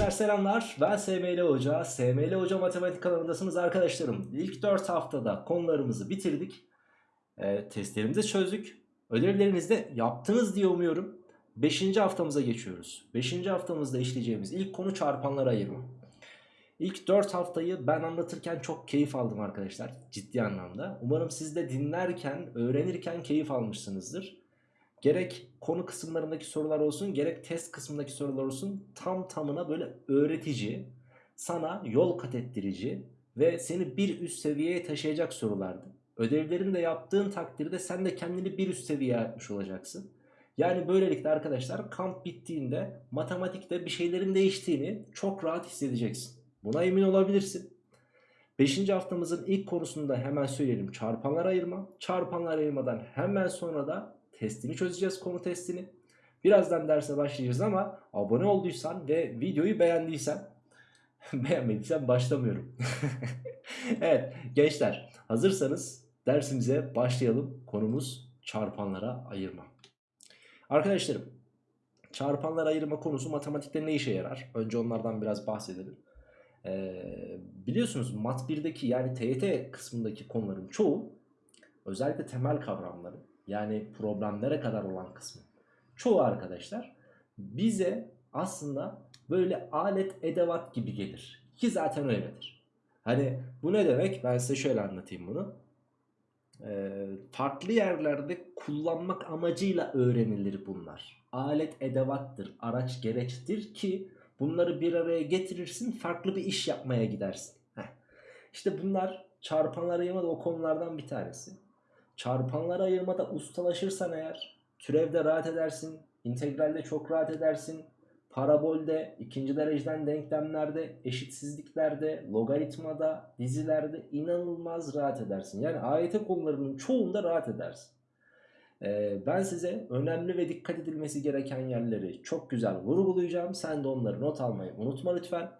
Gençler selamlar. Ben SML Hoca. SML Hoca Matematik kanalındasınız arkadaşlarım. İlk 4 haftada konularımızı bitirdik. E, testlerimizi çözdük. Ödevlerinizi de yaptınız diye umuyorum. 5. haftamıza geçiyoruz. 5. haftamızda işleyeceğimiz ilk konu çarpanlara ayırma. İlk 4 haftayı ben anlatırken çok keyif aldım arkadaşlar. Ciddi anlamda. Umarım siz de dinlerken, öğrenirken keyif almışsınızdır. Gerek konu kısımlarındaki sorular olsun gerek test kısmındaki sorular olsun tam tamına böyle öğretici, sana yol kat ettirici ve seni bir üst seviyeye taşıyacak sorulardı. Ödevlerini de yaptığın takdirde sen de kendini bir üst seviyeye atmış olacaksın. Yani böylelikle arkadaşlar kamp bittiğinde matematikte bir şeylerin değiştiğini çok rahat hissedeceksin. Buna emin olabilirsin. 5. haftamızın ilk konusunda hemen söyleyelim çarpanlar ayırma. Çarpanlar ayırmadan hemen sonra da testini çözeceğiz konu testini. Birazdan derse başlayacağız ama abone olduysan ve videoyu beğendiysen beğenmediysen başlamıyorum. evet gençler hazırsanız dersimize başlayalım. Konumuz çarpanlara ayırma. Arkadaşlarım çarpanlara ayırma konusu matematikte ne işe yarar? Önce onlardan biraz bahsedelim. Ee, biliyorsunuz mat 1'deki yani TYT kısmındaki konuların çoğu özellikle temel kavramları yani problemlere kadar olan kısmı. Çoğu arkadaşlar bize aslında böyle alet edevat gibi gelir. Ki zaten öyledir. Hani bu ne demek? Ben size şöyle anlatayım bunu. Ee, farklı yerlerde kullanmak amacıyla öğrenilir bunlar. Alet edevattır, araç gereçtir ki bunları bir araya getirirsin farklı bir iş yapmaya gidersin. Heh. İşte bunlar çarpanlar ayırma da o konulardan bir tanesi. Çarpanlar ayırmada ustalaşırsan eğer türevde rahat edersin, integralde çok rahat edersin, parabolde, ikinci dereceden denklemlerde, eşitsizliklerde, logaritmada, dizilerde inanılmaz rahat edersin. Yani AYT konularının çoğunda rahat edersin. Ee, ben size önemli ve dikkat edilmesi gereken yerleri çok güzel vurgulayacağım. Sen de onları not almayı unutma lütfen.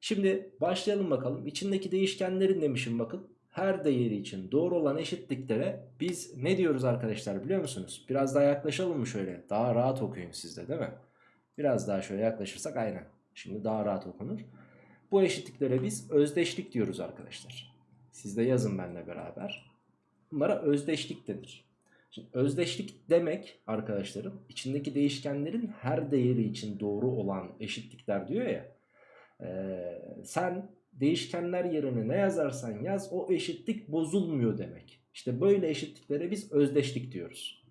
Şimdi başlayalım bakalım. İçindeki değişkenlerin demişim bakın her değeri için doğru olan eşitliklere biz ne diyoruz arkadaşlar biliyor musunuz? Biraz daha yaklaşalım mı şöyle? Daha rahat okuyun sizde değil mi? Biraz daha şöyle yaklaşırsak aynen. Şimdi daha rahat okunur. Bu eşitliklere biz özdeşlik diyoruz arkadaşlar. Siz de yazın benimle beraber. Bunlara özdeşlik denir. Şimdi özdeşlik demek arkadaşlarım içindeki değişkenlerin her değeri için doğru olan eşitlikler diyor ya. E, sen değişkenler yerine ne yazarsan yaz o eşitlik bozulmuyor demek. İşte böyle eşitliklere biz özdeşlik diyoruz.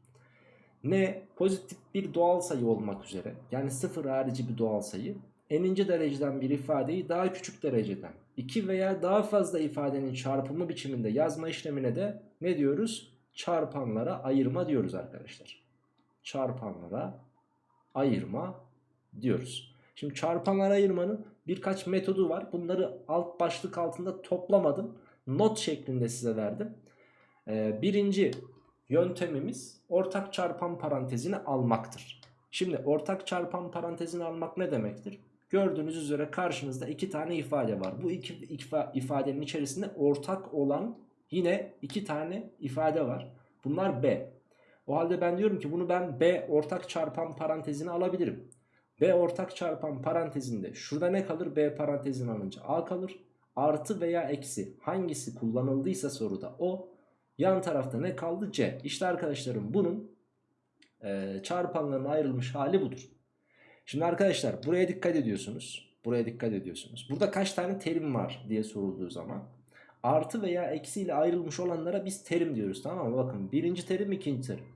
Ne pozitif bir doğal sayı olmak üzere yani sıfır harici bir doğal sayı eninci dereceden bir ifadeyi daha küçük dereceden iki veya daha fazla ifadenin çarpımı biçiminde yazma işlemine de ne diyoruz? Çarpanlara ayırma diyoruz arkadaşlar. Çarpanlara ayırma diyoruz. Şimdi çarpanlara ayırmanın birkaç metodu var. Bunları alt başlık altında toplamadım. Not şeklinde size verdim. Ee, birinci yöntemimiz ortak çarpan parantezini almaktır. Şimdi ortak çarpan parantezini almak ne demektir? Gördüğünüz üzere karşınızda iki tane ifade var. Bu iki ifadenin içerisinde ortak olan yine iki tane ifade var. Bunlar B. O halde ben diyorum ki bunu ben B ortak çarpan parantezini alabilirim. B ortak çarpan parantezinde şurada ne kalır? B parantezini alınca A kalır. Artı veya eksi hangisi kullanıldıysa soruda o. Yan tarafta ne kaldı? C. İşte arkadaşlarım bunun e, çarpanların ayrılmış hali budur. Şimdi arkadaşlar buraya dikkat ediyorsunuz. Buraya dikkat ediyorsunuz. Burada kaç tane terim var diye sorulduğu zaman artı veya eksi ile ayrılmış olanlara biz terim diyoruz tamam mı? Bakın birinci terim ikinci terim.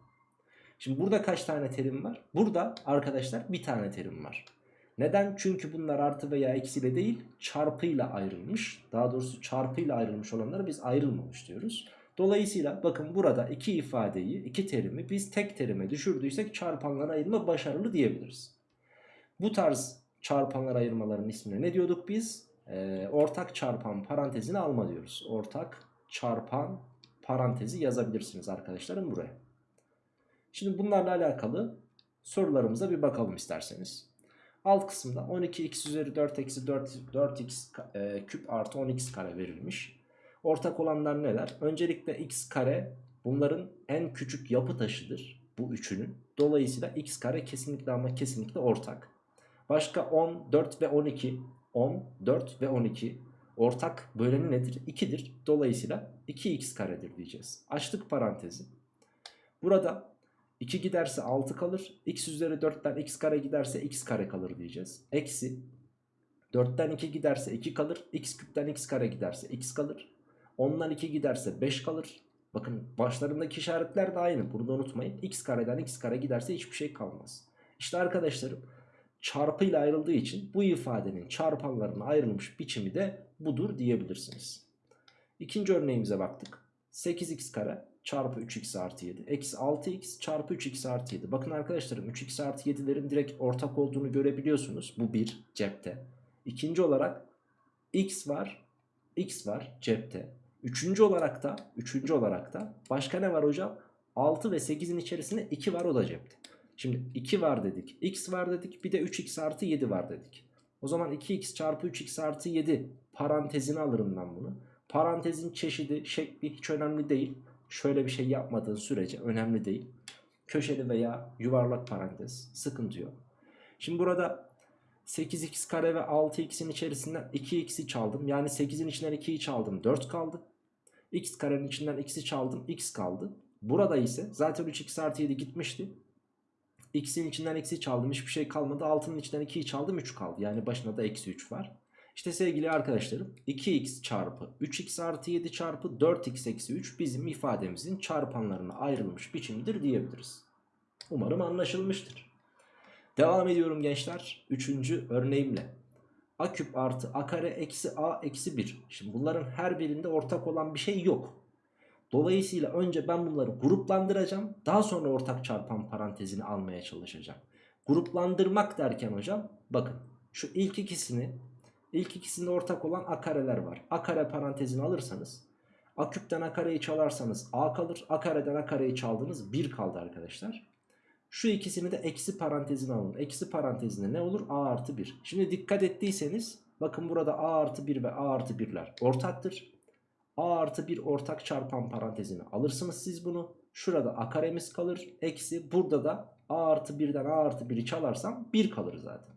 Şimdi burada kaç tane terim var? Burada arkadaşlar bir tane terim var. Neden? Çünkü bunlar artı veya eksiyle değil çarpıyla ayrılmış. Daha doğrusu çarpıyla ayrılmış olanlara biz ayrılmamış diyoruz. Dolayısıyla bakın burada iki ifadeyi, iki terimi biz tek terime düşürdüysek çarpanlara ayırma başarılı diyebiliriz. Bu tarz çarpanlar ayırmaların ismine ne diyorduk biz? Ee, ortak çarpan parantezini alma diyoruz. Ortak çarpan parantezi yazabilirsiniz arkadaşlarım buraya. Şimdi bunlarla alakalı sorularımıza bir bakalım isterseniz. Alt kısımda 12x üzeri 4 eksi 4, 4x e, küp artı 10x kare verilmiş. Ortak olanlar neler? Öncelikle x kare bunların en küçük yapı taşıdır. Bu üçünün. Dolayısıyla x kare kesinlikle ama kesinlikle ortak. Başka 10, 4 ve 12. 10, 4 ve 12. Ortak böleni nedir? 2'dir. Dolayısıyla 2x karedir diyeceğiz. Açtık parantezi. Burada 2 giderse 6 kalır. x üzeri 4'ten x kare giderse x kare kalır diyeceğiz. Eksi 4'ten 2 giderse 2 kalır. x küpten x kare giderse x kalır. 10'dan 2 giderse 5 kalır. Bakın başlarındaki işaretler de aynı. Bunu da unutmayın. x kareden x kare giderse hiçbir şey kalmaz. İşte arkadaşlarım çarpıyla ayrıldığı için bu ifadenin çarpanlarına ayrılmış biçimi de budur diyebilirsiniz. İkinci örneğimize baktık. 8x kare çarpı 3x artı 7 eksi 6x çarpı 3x artı 7. Bakın arkadaşlarım 3x artı 7'lerin direkt ortak olduğunu görebiliyorsunuz. Bu bir cepte. İkinci olarak x var x var cepte. Üçüncü olarak da üçüncü olarak da başka ne var hocam? 6 ve 8'in içerisinde 2 var o da cepte. Şimdi 2 var dedik. X var dedik. Bir de 3x artı 7 var dedik. O zaman 2x çarpı 3x artı 7 parantezini alırım ben bunu. Parantezin çeşidi, şekli hiç önemli değil. Şöyle bir şey yapmadığın sürece önemli değil. Köşeli veya yuvarlak parantez sıkıntı yok. Şimdi burada 8x kare ve 6x'in içerisinden 2x'i çaldım. Yani 8'in içinden 2'yi çaldım 4 kaldı. x karenin içinden x'i çaldım x kaldı. Burada ise zaten 3x artı 7 gitmişti. X'in içinden x'i çaldım hiçbir şey kalmadı. 6'nın içinden 2'yi çaldım 3 kaldı. Yani başına da eksi 3 var. İşte sevgili arkadaşlarım 2x çarpı 3x artı 7 çarpı 4x eksi 3 bizim ifademizin çarpanlarına ayrılmış biçimidir diyebiliriz. Umarım anlaşılmıştır. Devam ediyorum gençler. Üçüncü örneğimle. A küp artı A kare eksi A eksi 1. Şimdi bunların her birinde ortak olan bir şey yok. Dolayısıyla önce ben bunları gruplandıracağım. Daha sonra ortak çarpan parantezini almaya çalışacağım. Gruplandırmak derken hocam bakın şu ilk ikisini ilk ikisinde ortak olan a kareler var. A kare parantezini alırsanız a küpten a kareyi çalarsanız a kalır. A kareden a kareyi çaldınız 1 kaldı arkadaşlar. Şu ikisini de eksi parantezine alın. Eksi parantezinde ne olur? a artı 1. Şimdi dikkat ettiyseniz bakın burada a artı 1 ve a artı 1'ler ortaktır. A artı 1 ortak çarpan parantezini alırsınız siz bunu. Şurada A karemiz kalır. Eksi burada da A artı 1'den A artı 1'i çalarsam 1 kalır zaten.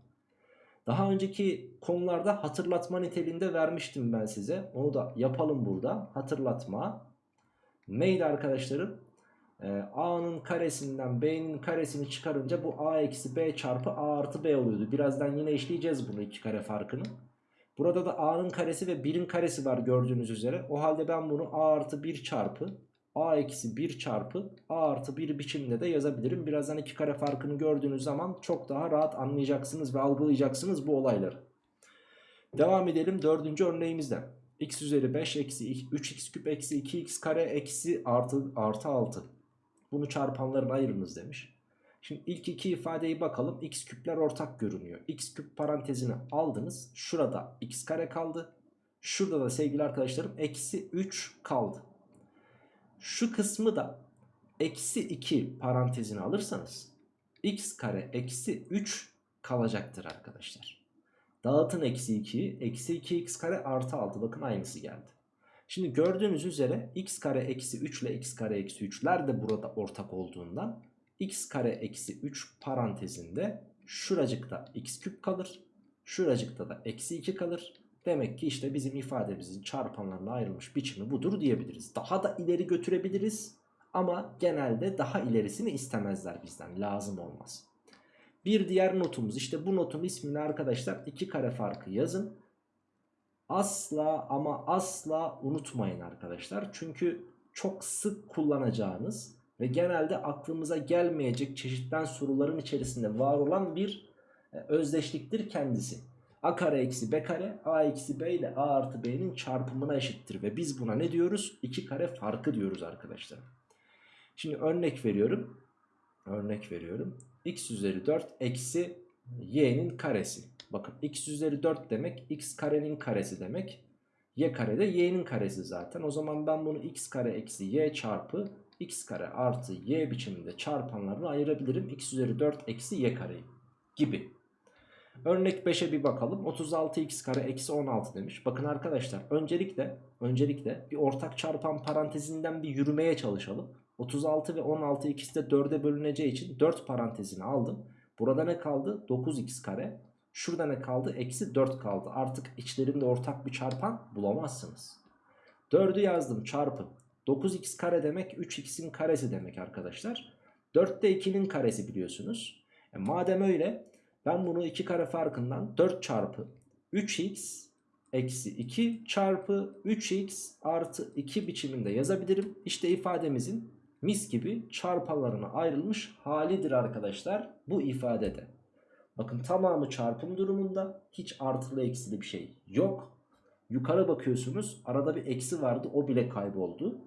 Daha önceki konularda hatırlatma niteliğinde vermiştim ben size. Onu da yapalım burada. Hatırlatma. Neydi arkadaşlarım? Ee, A'nın karesinden B'nin karesini çıkarınca bu A eksi B çarpı A artı B oluyordu. Birazdan yine işleyeceğiz bunu iki kare farkını. Burada da a'nın karesi ve 1'in karesi var gördüğünüz üzere. O halde ben bunu a artı 1 çarpı a eksi 1 çarpı a artı 1 biçiminde de yazabilirim. Birazdan iki kare farkını gördüğünüz zaman çok daha rahat anlayacaksınız ve algılayacaksınız bu olayları. Devam edelim dördüncü örneğimizden. x üzeri 5 eksi 3x küp eksi 2x kare eksi artı, artı 6. Bunu çarpanların ayırınız demiş. Şimdi ilk iki ifadeyi bakalım. X küpler ortak görünüyor. X küp parantezini aldınız. Şurada x kare kaldı. Şurada da sevgili arkadaşlarım eksi 3 kaldı. Şu kısmı da eksi 2 parantezini alırsanız x kare eksi 3 kalacaktır arkadaşlar. Dağıtın eksi 2'yi. Eksi 2x kare artı 6. Bakın aynısı geldi. Şimdi gördüğünüz üzere x kare eksi 3 ile x kare eksi 3'ler de burada ortak olduğundan x kare eksi 3 parantezinde şuracıkta x küp kalır. Şuracıkta da eksi 2 kalır. Demek ki işte bizim ifademizin çarpanlarına ayrılmış biçimi budur diyebiliriz. Daha da ileri götürebiliriz. Ama genelde daha ilerisini istemezler bizden. Lazım olmaz. Bir diğer notumuz işte bu notun ismini arkadaşlar iki kare farkı yazın. Asla ama asla unutmayın arkadaşlar. Çünkü çok sık kullanacağınız ve genelde aklımıza gelmeyecek çeşitten soruların içerisinde var olan bir e, özdeşliktir kendisi. A kare eksi B kare A eksi B ile A artı B'nin çarpımına eşittir ve biz buna ne diyoruz? 2 kare farkı diyoruz arkadaşlar. Şimdi örnek veriyorum. Örnek veriyorum. X üzeri 4 eksi y'nin karesi. Bakın x üzeri 4 demek x karenin karesi demek. y kare de y'nin karesi zaten. O zaman ben bunu x kare eksi y çarpı x kare artı y biçiminde çarpanlarını ayırabilirim. x üzeri 4 eksi y kareyi gibi. Örnek 5'e bir bakalım. 36x kare eksi 16 demiş. Bakın arkadaşlar öncelikle öncelikle bir ortak çarpan parantezinden bir yürümeye çalışalım. 36 ve 16 ikisi de 4'e bölüneceği için 4 parantezini aldım. Burada ne kaldı? 9x kare. Şurada ne kaldı? Eksi 4 kaldı. Artık içlerinde ortak bir çarpan bulamazsınız. 4'ü yazdım çarpı. 9x kare demek 3x'in karesi demek arkadaşlar. 4 de 2'nin karesi biliyorsunuz. E madem öyle ben bunu 2 kare farkından 4 çarpı 3x eksi 2 çarpı 3x artı 2 biçiminde yazabilirim. İşte ifademizin mis gibi çarpanlarına ayrılmış halidir arkadaşlar bu ifadede. Bakın tamamı çarpım durumunda hiç artılı eksili bir şey yok. Yukarı bakıyorsunuz arada bir eksi vardı o bile kayboldu.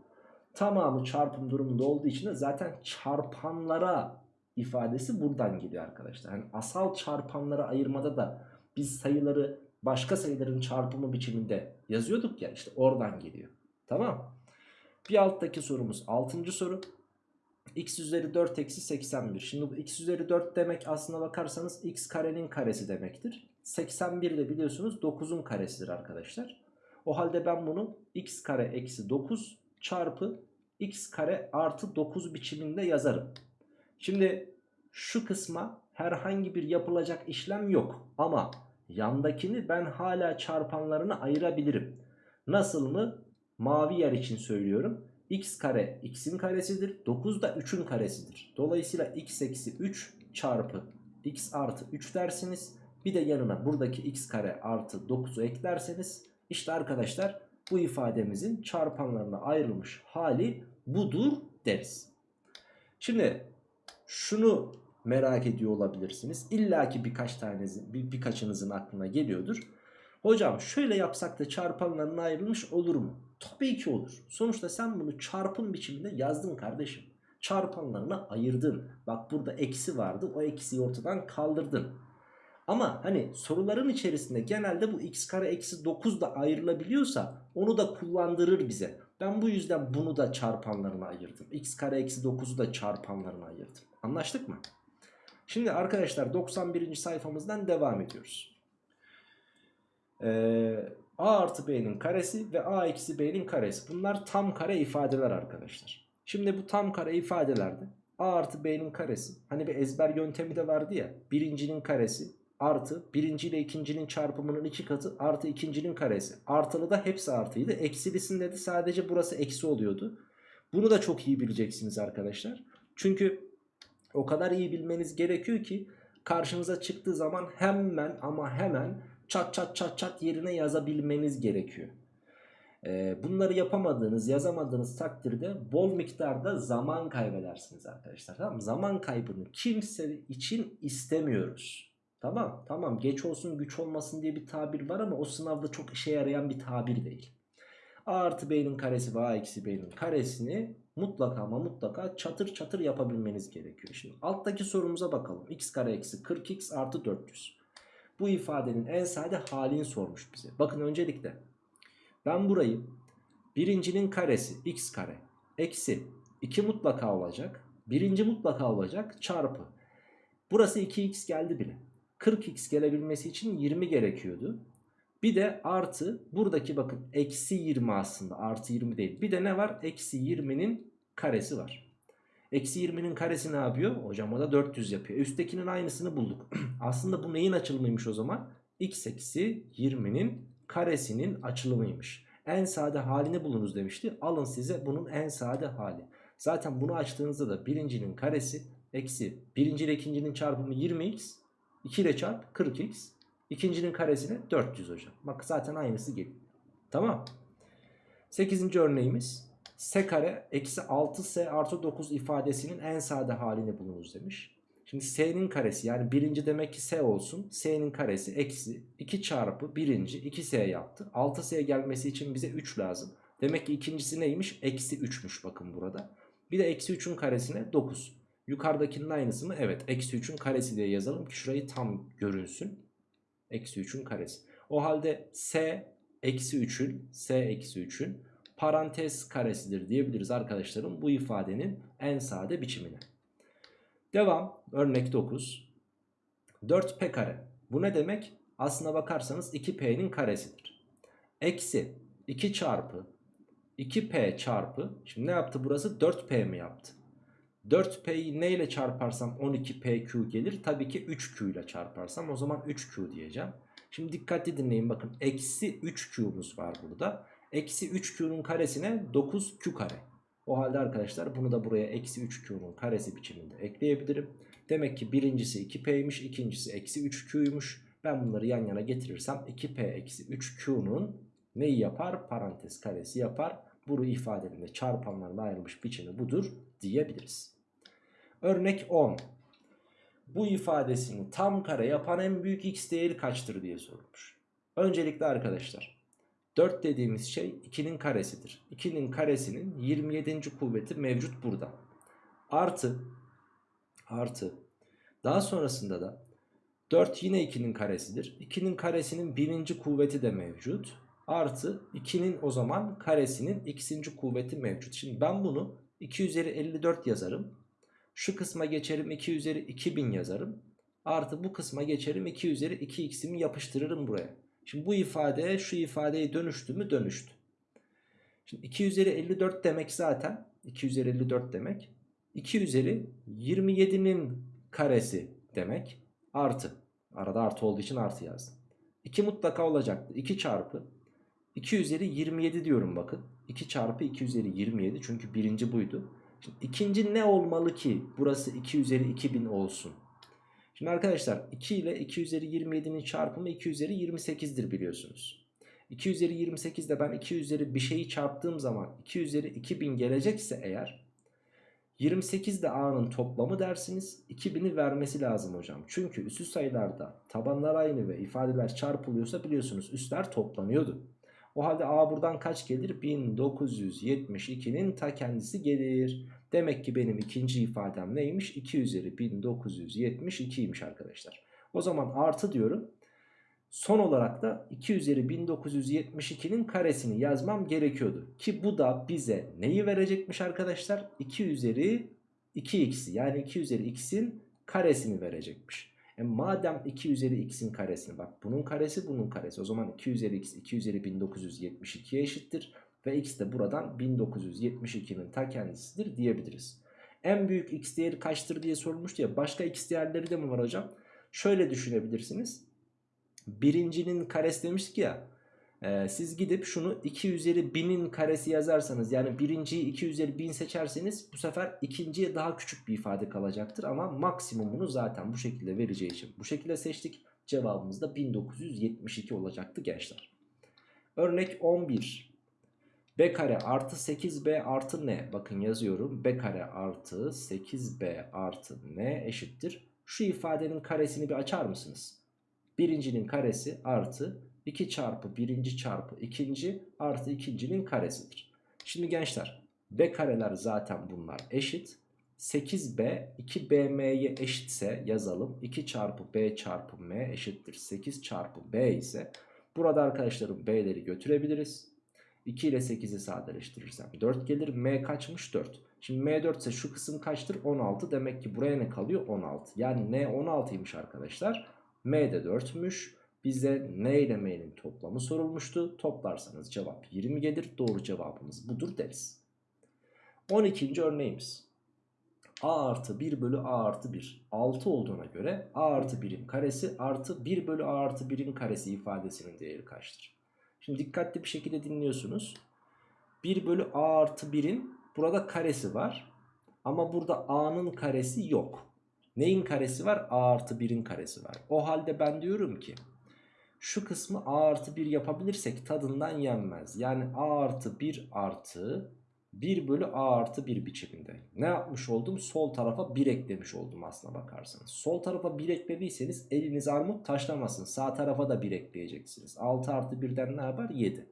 Tamamı çarpım durumunda olduğu için de zaten çarpanlara ifadesi buradan geliyor arkadaşlar. Yani asal çarpanlara ayırmada da biz sayıları başka sayıların çarpımı biçiminde yazıyorduk ya işte oradan geliyor. Tamam. Bir alttaki sorumuz 6. soru. x üzeri 4 eksi 81. Şimdi bu x üzeri 4 demek aslına bakarsanız x karenin karesi demektir. 81 de biliyorsunuz 9'un karesidir arkadaşlar. O halde ben bunu x kare eksi 9 çarpı x kare artı 9 biçiminde yazarım. Şimdi şu kısma herhangi bir yapılacak işlem yok. Ama yandakini ben hala çarpanlarına ayırabilirim. Nasıl mı? Mavi yer için söylüyorum. x kare x'in karesidir. 9 da 3'ün karesidir. Dolayısıyla x eksi 3 çarpı x artı 3 dersiniz. Bir de yanına buradaki x kare artı 9'u eklerseniz işte arkadaşlar bu ifademizin çarpanlarına ayrılmış hali budur deriz. Şimdi şunu merak ediyor olabilirsiniz. İlla ki birkaç tanesi, bir, birkaçınızın aklına geliyordur. Hocam şöyle yapsak da çarpanlarına ayrılmış olur mu? Tabii ki olur. Sonuçta sen bunu çarpım biçiminde yazdın kardeşim. Çarpanlarına ayırdın. Bak burada eksi vardı. O eksiyi ortadan kaldırdın. Ama hani soruların içerisinde genelde bu x kare eksi 9 da ayrılabiliyorsa onu da kullandırır bize. Ben bu yüzden bunu da çarpanlarına ayırdım. x kare eksi 9'u da çarpanlarına ayırdım. Anlaştık mı? Şimdi arkadaşlar 91. sayfamızdan devam ediyoruz. Ee, a artı b'nin karesi ve a eksi b'nin karesi. Bunlar tam kare ifadeler arkadaşlar. Şimdi bu tam kare ifadelerde a artı b'nin karesi. Hani bir ezber yöntemi de vardı ya. Birincinin karesi artı birinci ile ikincinin çarpımının iki katı artı ikincinin karesi. Artılı da hepsi artıydı. Eksilisinde de sadece burası eksi oluyordu. Bunu da çok iyi bileceksiniz arkadaşlar. Çünkü o kadar iyi bilmeniz gerekiyor ki karşınıza çıktığı zaman hemen ama hemen çat çat çat çat yerine yazabilmeniz gerekiyor. Ee, bunları yapamadığınız, yazamadığınız takdirde bol miktarda zaman kaybedersiniz arkadaşlar. Tamam mı? Zaman kaybını kimse için istemiyoruz. Tamam tamam geç olsun güç olmasın diye bir tabir var ama o sınavda çok işe yarayan bir tabir değil. A artı B'nin karesi ve A eksi B'nin karesini mutlaka ama mutlaka çatır çatır yapabilmeniz gerekiyor. Şimdi alttaki sorumuza bakalım. x kare eksi 40x artı 400. Bu ifadenin en sade halini sormuş bize. Bakın öncelikle ben burayı birincinin karesi x kare eksi 2 mutlaka olacak. Birinci mutlaka olacak çarpı. Burası 2x geldi bile. 40x gelebilmesi için 20 gerekiyordu. Bir de artı buradaki bakın eksi 20 aslında artı 20 değil. Bir de ne var? Eksi 20'nin karesi var. Eksi 20'nin karesi ne yapıyor? Hocam o da 400 yapıyor. Üsttekinin aynısını bulduk. aslında bu neyin açılımıymış o zaman? x eksi 20'nin karesinin açılımıymış. En sade halini bulunuz demişti. Alın size bunun en sade hali. Zaten bunu açtığınızda da birincinin karesi eksi birinci ile ikincinin çarpımı 20x 2 ile çarp 40x İkincinin karesine 400 hocam. Bak zaten aynısı geliyor. Tamam. 8. örneğimiz s kare eksi 6s artı 9 ifadesinin en sade halini bulunuz demiş. Şimdi s'nin karesi yani birinci demek ki s olsun. s'nin karesi eksi 2 çarpı birinci 2s yaptı. 6s gelmesi için bize 3 lazım. Demek ki ikincisi neymiş? Eksi 3'müş bakın burada. Bir de eksi 3'ün karesine 9. Yukarıdakinin aynısı mı? Evet. Eksi 3'ün karesi diye yazalım ki şurayı tam görünsün. Eksi 3'ün karesi. O halde s eksi 3'ün s eksi 3'ün parantez karesidir diyebiliriz arkadaşlarım bu ifadenin en sade biçimine. Devam. Örnek 9. 4p kare. Bu ne demek? Aslına bakarsanız 2p'nin karesidir. Eksi 2 çarpı 2p çarpı şimdi ne yaptı burası 4p mi yaptı? 4P'yi ne ile çarparsam 12PQ gelir. Tabii ki 3Q ile çarparsam o zaman 3Q diyeceğim. Şimdi dikkatli dinleyin bakın. Eksi 3Q'muz var burada. Eksi 3Q'nun karesine 9Q kare. O halde arkadaşlar bunu da buraya eksi 3Q'nun karesi biçiminde ekleyebilirim. Demek ki birincisi 2P'ymiş ikincisi eksi 3Q'ymuş. Ben bunları yan yana getirirsem 2P eksi 3Q'nun neyi yapar? Parantez karesi yapar. Bunu ifadenin çarpanlarına ayrılmış biçimi budur diyebiliriz. Örnek 10. Bu ifadesini tam kare yapan en büyük x değeri kaçtır diye sorulmuş. Öncelikle arkadaşlar 4 dediğimiz şey 2'nin karesidir. 2'nin karesinin 27. kuvveti mevcut burada. Artı artı daha sonrasında da 4 yine 2'nin karesidir. 2'nin karesinin birinci kuvveti de mevcut. Artı 2'nin o zaman karesinin x'inci kuvveti mevcut. Şimdi ben bunu 2 üzeri 54 yazarım. Şu kısma geçerim 2 üzeri 2000 yazarım. Artı bu kısma geçerim 2 üzeri 2x'imi yapıştırırım buraya. Şimdi bu ifade şu ifadeye dönüştü mü dönüştü. Şimdi 2 üzeri 54 demek zaten 2 üzeri 54 demek. 2 üzeri 27'nin karesi demek. Artı. Arada artı olduğu için artı yazdım. 2 mutlaka olacaktı. 2 çarpı 2 üzeri 27 diyorum bakın. 2 çarpı 2 üzeri 27 çünkü birinci buydu. İkinci ne olmalı ki burası 2 üzeri 2000 olsun? Şimdi arkadaşlar 2 ile 2 üzeri 27'nin çarpımı 2 üzeri 28'dir biliyorsunuz. 2 üzeri 28'de ben 2 üzeri bir şeyi çarptığım zaman 2 üzeri 2000 gelecekse eğer 28 de A'nın toplamı dersiniz 2000'i vermesi lazım hocam. Çünkü üstü sayılarda tabanlar aynı ve ifadeler çarpılıyorsa biliyorsunuz üstler toplanıyordu. O halde A buradan kaç gelir? 1972'nin ta kendisi gelir. Demek ki benim ikinci ifadem neymiş? 2 üzeri 1972'ymiş arkadaşlar. O zaman artı diyorum. Son olarak da 2 üzeri 1972'nin karesini yazmam gerekiyordu. Ki bu da bize neyi verecekmiş arkadaşlar? 2 üzeri 2x'i yani 2 üzeri x'in karesini verecekmiş. E madem 2 üzeri x'in karesini bak bunun karesi bunun karesi. O zaman 2 üzeri x 2 üzeri 1972'ye eşittir. Ve x de buradan 1972'nin ta kendisidir diyebiliriz. En büyük x değeri kaçtır diye sorulmuştu ya. Başka x değerleri de mi var hocam? Şöyle düşünebilirsiniz. Birincinin karesi demiştik ya. E, siz gidip şunu 2 üzeri 1000'in karesi yazarsanız yani birinciyi 2 üzeri 1000 seçerseniz bu sefer ikinciye daha küçük bir ifade kalacaktır. Ama maksimumunu zaten bu şekilde vereceği için bu şekilde seçtik. Cevabımız da 1972 olacaktı gençler. Örnek 11. B kare artı 8B artı N. Bakın yazıyorum. B kare artı 8B artı N eşittir. Şu ifadenin karesini bir açar mısınız? Birincinin karesi artı 2 çarpı birinci çarpı ikinci artı ikincinin karesidir. Şimdi gençler B kareler zaten bunlar eşit. 8B 2BM'ye eşitse yazalım. 2 çarpı B çarpı M eşittir. 8 çarpı B ise burada arkadaşlarım B'leri götürebiliriz. 2 ile 8'i sadeleştirirsem 4 gelir. M kaçmış? 4. Şimdi M 4 ise şu kısım kaçtır? 16. Demek ki buraya ne kalıyor? 16. Yani N 16'ymış arkadaşlar. M de 4'müş. Bize N ile M'nin toplamı sorulmuştu. Toplarsanız cevap 20 gelir. Doğru cevabımız budur deriz. 12. örneğimiz. A artı 1 bölü A artı 1 6 olduğuna göre A artı 1'in karesi artı 1 bölü A artı 1'in karesi ifadesinin değeri kaçtır? Şimdi dikkatli bir şekilde dinliyorsunuz. 1 bölü A artı 1'in burada karesi var. Ama burada A'nın karesi yok. Neyin karesi var? A artı 1'in karesi var. O halde ben diyorum ki şu kısmı A artı 1 yapabilirsek tadından yenmez. Yani A artı 1 artı 1 bölü A artı 1 biçiminde. Ne yapmış oldum? Sol tarafa 1 eklemiş oldum aslına bakarsanız. Sol tarafa 1 eklediyseniz eliniz armut taşlamasın. Sağ tarafa da 1 ekleyeceksiniz. 6 artı 1'den ne yapar? 7.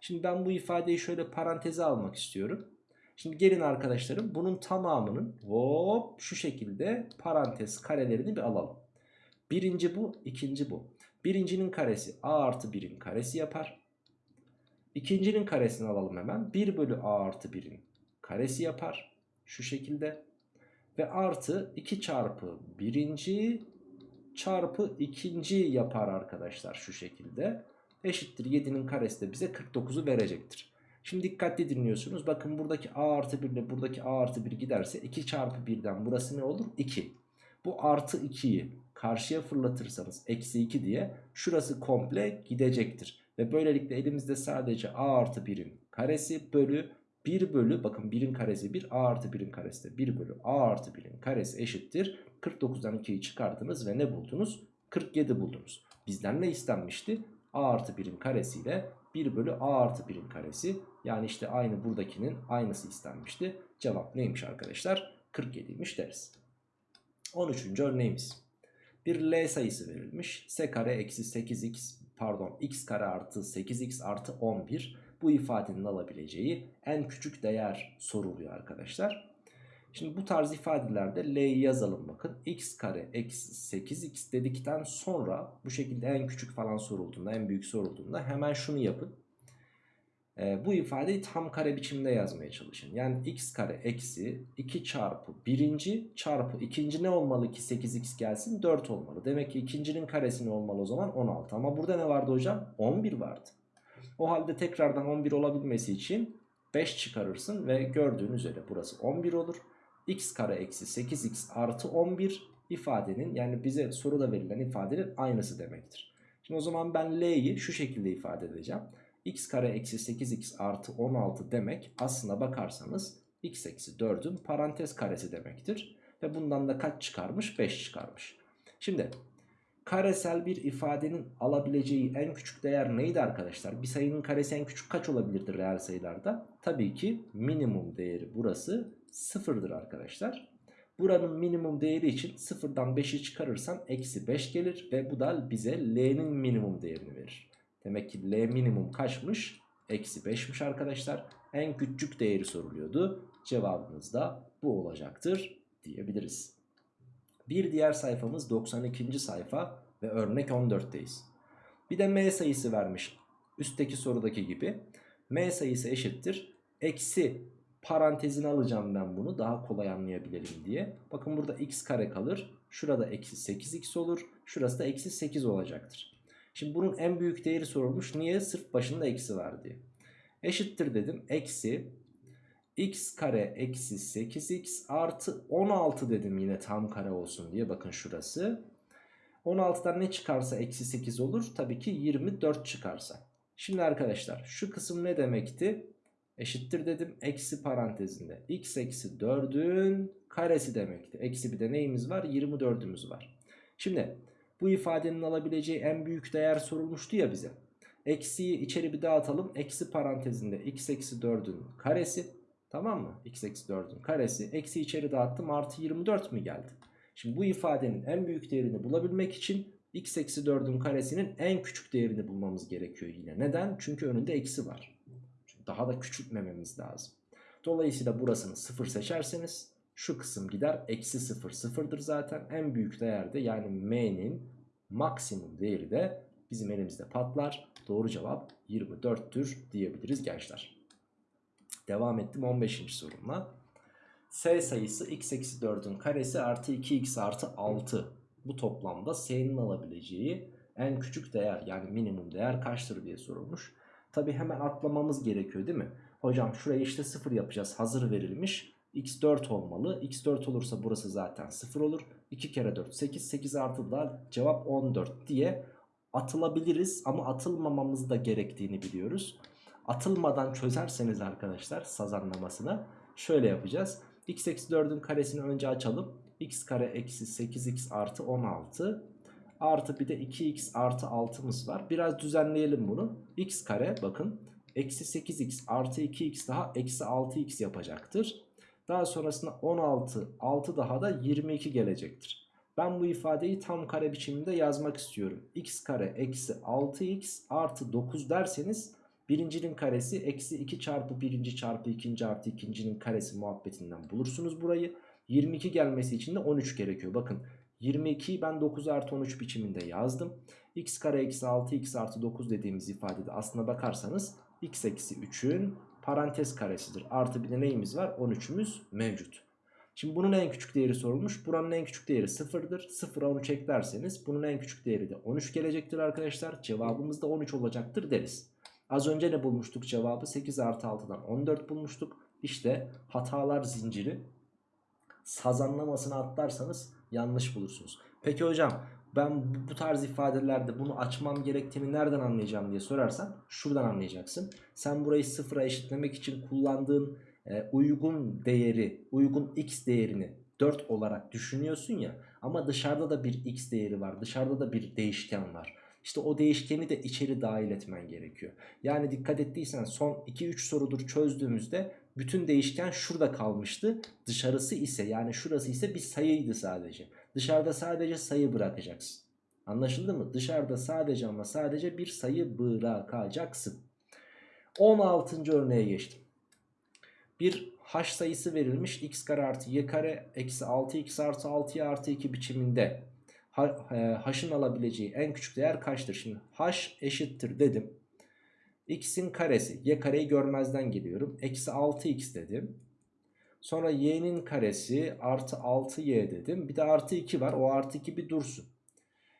Şimdi ben bu ifadeyi şöyle paranteze almak istiyorum. Şimdi gelin arkadaşlarım bunun tamamının hop şu şekilde parantez karelerini bir alalım. Birinci bu, ikinci bu. Birincinin karesi a artı 1'in karesi yapar. İkincinin karesini alalım hemen. 1 bölü a artı 1'in karesi yapar. Şu şekilde. Ve artı 2 çarpı birinci çarpı ikinci yapar arkadaşlar şu şekilde. Eşittir 7'nin karesi de bize 49'u verecektir. Şimdi dikkatli dinliyorsunuz. Bakın buradaki a artı 1 ile buradaki a artı 1 giderse 2 çarpı 1'den burası ne olur? 2. Bu artı 2'yi karşıya fırlatırsanız eksi 2 diye şurası komple gidecektir. Ve böylelikle elimizde sadece a artı 1'in karesi bölü 1 bölü bakın 1'in karesi 1 a artı 1'in karesi de 1 bölü a artı 1'in karesi eşittir. 49'dan 2'yi çıkardınız ve ne buldunuz? 47 buldunuz. Bizden ne istenmişti? a artı 1'in karesiyle 1 bölü a artı 1'in karesi. Yani işte aynı buradakinin aynısı istenmişti. Cevap neymiş arkadaşlar? 47'ymiş deriz. 13. örneğimiz. Bir L sayısı verilmiş. S kare eksi 8x pardon x kare artı 8x artı 11 bu ifadenin alabileceği en küçük değer soruluyor arkadaşlar. Şimdi bu tarz ifadelerde L'yi yazalım bakın. x kare eksi 8x dedikten sonra bu şekilde en küçük falan sorulduğunda en büyük sorulduğunda hemen şunu yapın. Ee, bu ifadeyi tam kare biçimde yazmaya çalışın. Yani x kare eksi 2 çarpı birinci çarpı ikinci ne olmalı ki 8x gelsin 4 olmalı. Demek ki ikincinin karesi ne olmalı o zaman 16 ama burada ne vardı hocam 11 vardı. O halde tekrardan 11 olabilmesi için 5 çıkarırsın ve gördüğün üzere burası 11 olur. x kare eksi 8x artı 11 ifadenin yani bize soruda verilen ifadenin aynısı demektir. Şimdi o zaman ben l'yi şu şekilde ifade edeceğim. X kare eksi 8x artı 16 demek aslına bakarsanız x eksi 4'ün parantez karesi demektir. Ve bundan da kaç çıkarmış? 5 çıkarmış. Şimdi karesel bir ifadenin alabileceği en küçük değer neydi arkadaşlar? Bir sayının karesi en küçük kaç olabilirdir reel sayılarda? Tabii ki minimum değeri burası sıfırdır arkadaşlar. Buranın minimum değeri için sıfırdan 5'i çıkarırsan eksi 5 gelir ve bu da bize L'nin minimum değerini verir. Demek ki L minimum kaçmış? Eksi 5'miş arkadaşlar. En küçük değeri soruluyordu. Cevabımız da bu olacaktır diyebiliriz. Bir diğer sayfamız 92. sayfa ve örnek 14'teyiz. Bir de m sayısı vermiş. Üstteki sorudaki gibi. m sayısı eşittir. Eksi parantezine alacağım ben bunu daha kolay anlayabilelim diye. Bakın burada x kare kalır. Şurada eksi 8x olur. Şurası da eksi 8 olacaktır. Şimdi bunun en büyük değeri sorulmuş. Niye? Sırf başında eksi var diye. Eşittir dedim. Eksi x kare eksi 8x artı 16 dedim yine tam kare olsun diye. Bakın şurası. 16'dan ne çıkarsa eksi 8 olur. Tabii ki 24 çıkarsa. Şimdi arkadaşlar şu kısım ne demekti? Eşittir dedim. Eksi parantezinde. x eksi 4'ün karesi demekti. Eksi bir de neyimiz var? 24'ümüz var. Şimdi bu ifadenin alabileceği en büyük değer sorulmuştu ya bize. Eksiyi içeri bir dağıtalım. Eksi parantezinde x eksi 4'ün karesi. Tamam mı? x eksi 4'ün karesi. Eksi içeri dağıttım. Artı 24 mi geldi? Şimdi bu ifadenin en büyük değerini bulabilmek için x eksi 4'ün karesinin en küçük değerini bulmamız gerekiyor yine. Neden? Çünkü önünde eksi var. Daha da küçültmememiz lazım. Dolayısıyla burasını 0 seçerseniz şu kısım gider. Eksi 0 sıfırdır zaten. En büyük değerde yani m'nin maksimum değeri de bizim elimizde patlar. Doğru cevap 24'tür diyebiliriz gençler. Devam ettim 15. sorumla. S sayısı x eksi 4'ün karesi artı 2x artı 6. Bu toplamda s'nin alabileceği en küçük değer yani minimum değer kaçtır diye sorulmuş. Tabi hemen atlamamız gerekiyor değil mi? Hocam şuraya işte 0 yapacağız hazır verilmiş. X4 olmalı. x4 olursa burası zaten 0 olur. 2 kere 4 8 8 artı da cevap 14 diye atılabiliriz ama atılmamamız da gerektiğini biliyoruz. Atılmadan çözerseniz arkadaşlar saz anlamasına şöyle yapacağız. x eksi 4'ün karesini önce açalım. x kare eksi 8x artı 16 artı bir de 2x artı 6'mız var. Biraz düzenleyelim bunu. x kare bakın eksi 8x artı 2x daha eksi 6x yapacaktır. Daha sonrasında 16 6 daha da 22 gelecektir. Ben bu ifadeyi tam kare biçiminde yazmak istiyorum. x kare eksi 6x artı 9 derseniz birincinin karesi eksi 2 çarpı birinci çarpı ikinci artı ikincinin karesi muhabbetinden bulursunuz burayı. 22 gelmesi için de 13 gerekiyor. Bakın 22'yi ben 9 artı 13 biçiminde yazdım. x kare eksi 6 x artı 9 dediğimiz ifadede aslına bakarsanız x eksi 3'ün parantez karesidir. Artı bir de neyimiz var? 13'ümüz mevcut. Şimdi bunun en küçük değeri sorulmuş. Buranın en küçük değeri 0'dır. 0'a 13 eklerseniz bunun en küçük değeri de 13 gelecektir arkadaşlar. Cevabımız da 13 olacaktır deriz. Az önce ne bulmuştuk cevabı? 8 artı 6'dan 14 bulmuştuk. İşte hatalar zinciri sazanlamasına atlarsanız yanlış bulursunuz. Peki hocam ben bu tarz ifadelerde bunu açmam gerektiğini nereden anlayacağım diye sorarsan şuradan anlayacaksın. Sen burayı sıfıra eşitlemek için kullandığın e, uygun değeri, uygun x değerini 4 olarak düşünüyorsun ya ama dışarıda da bir x değeri var. Dışarıda da bir değişken var. İşte o değişkeni de içeri dahil etmen gerekiyor. Yani dikkat ettiysen son 2-3 sorudur çözdüğümüzde bütün değişken şurada kalmıştı. Dışarısı ise yani şurası ise bir sayıydı sadece. Dışarıda sadece sayı bırakacaksın. Anlaşıldı mı? Dışarıda sadece ama sadece bir sayı bırakacaksın. 16. örneğe geçtim. Bir h sayısı verilmiş x kare artı y kare eksi 6x artı 6y artı 2 biçiminde h'ın alabileceği en küçük değer kaçtır? Şimdi h eşittir dedim. x'in karesi y kareyi görmezden geliyorum. Eksi 6x dedim. Sonra y'nin karesi artı 6y dedim. Bir de artı 2 var. O artı 2 bir dursun.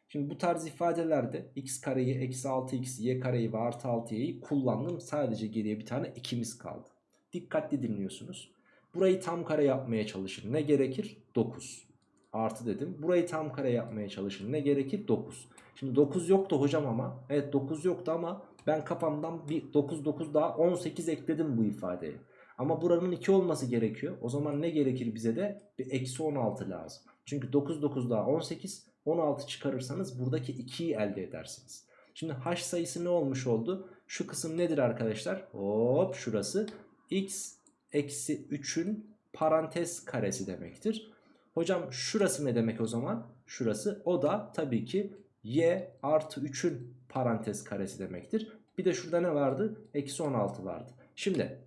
Şimdi bu tarz ifadelerde x kareyi, eksi 6x, y kareyi ve artı 6y'yi kullandım. Sadece geriye bir tane ikimiz kaldı. Dikkatli dinliyorsunuz. Burayı tam kare yapmaya çalışın. Ne gerekir? 9. Artı dedim. Burayı tam kare yapmaya çalışın. Ne gerekir? 9. Şimdi 9 yoktu hocam ama. Evet 9 yoktu ama ben kafamdan bir 9 9 daha 18 ekledim bu ifadeye. Ama buranın 2 olması gerekiyor. O zaman ne gerekir bize de? Bir eksi 16 lazım. Çünkü 9 9 daha 18. 16 çıkarırsanız buradaki 2'yi elde edersiniz. Şimdi h sayısı ne olmuş oldu? Şu kısım nedir arkadaşlar? Hop şurası x eksi 3'ün parantez karesi demektir. Hocam şurası ne demek o zaman? Şurası o da tabii ki y artı 3'ün parantez karesi demektir. Bir de şurada ne vardı? Eksi 16 vardı. Şimdi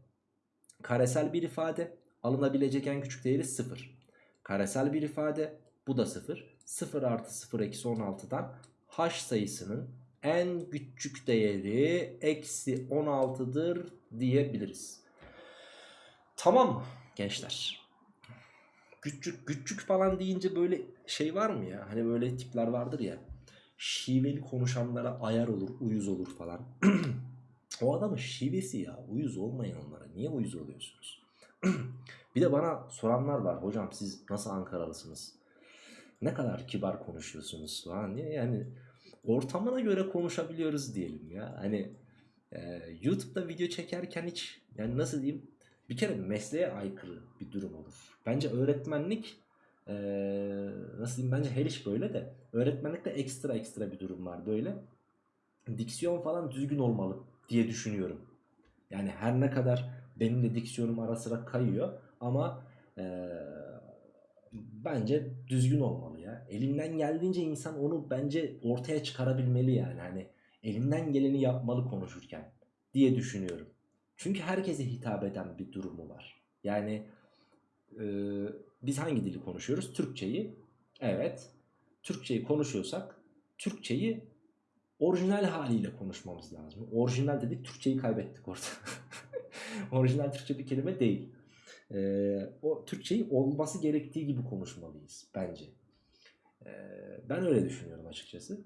karesel bir ifade alınabilecek en küçük değeri 0. Karesel bir ifade bu da 0. 0 artı 0 eksi 16'dan h sayısının en küçük değeri eksi 16'dır diyebiliriz. Tamam mı gençler? Küçük küçük falan deyince böyle şey var mı ya? Hani böyle tipler vardır ya. Şiveli konuşanlara ayar olur, uyuz olur falan. o adamın şivesi ya. Uyuz olmayın onlara. Niye uyuz oluyorsunuz? bir de bana soranlar var. Hocam siz nasıl Ankaralısınız? Ne kadar kibar konuşuyorsunuz falan diye. Yani ortamına göre konuşabiliyoruz diyelim ya. Hani e, YouTube'da video çekerken hiç yani nasıl diyeyim bir kere mesleğe aykırı bir durum olur. Bence öğretmenlik ee, nasıl diyeyim bence her iş böyle de öğretmenlikte ekstra ekstra bir durum var böyle. Diksiyon falan düzgün olmalı diye düşünüyorum. Yani her ne kadar benim de diksiyonum ara sıra kayıyor ama ee, bence düzgün olmalı ya. Elinden geldiğince insan onu bence ortaya çıkarabilmeli yani. Hani elinden geleni yapmalı konuşurken diye düşünüyorum. Çünkü herkese hitap eden bir durumu var. Yani e, biz hangi dili konuşuyoruz? Türkçeyi. Evet. Türkçeyi konuşuyorsak Türkçeyi orijinal haliyle konuşmamız lazım. Orijinal dedik Türkçeyi kaybettik orada. orijinal Türkçe bir kelime değil. Ee, o Türkçeyi olması gerektiği gibi konuşmalıyız bence. Ee, ben öyle düşünüyorum açıkçası.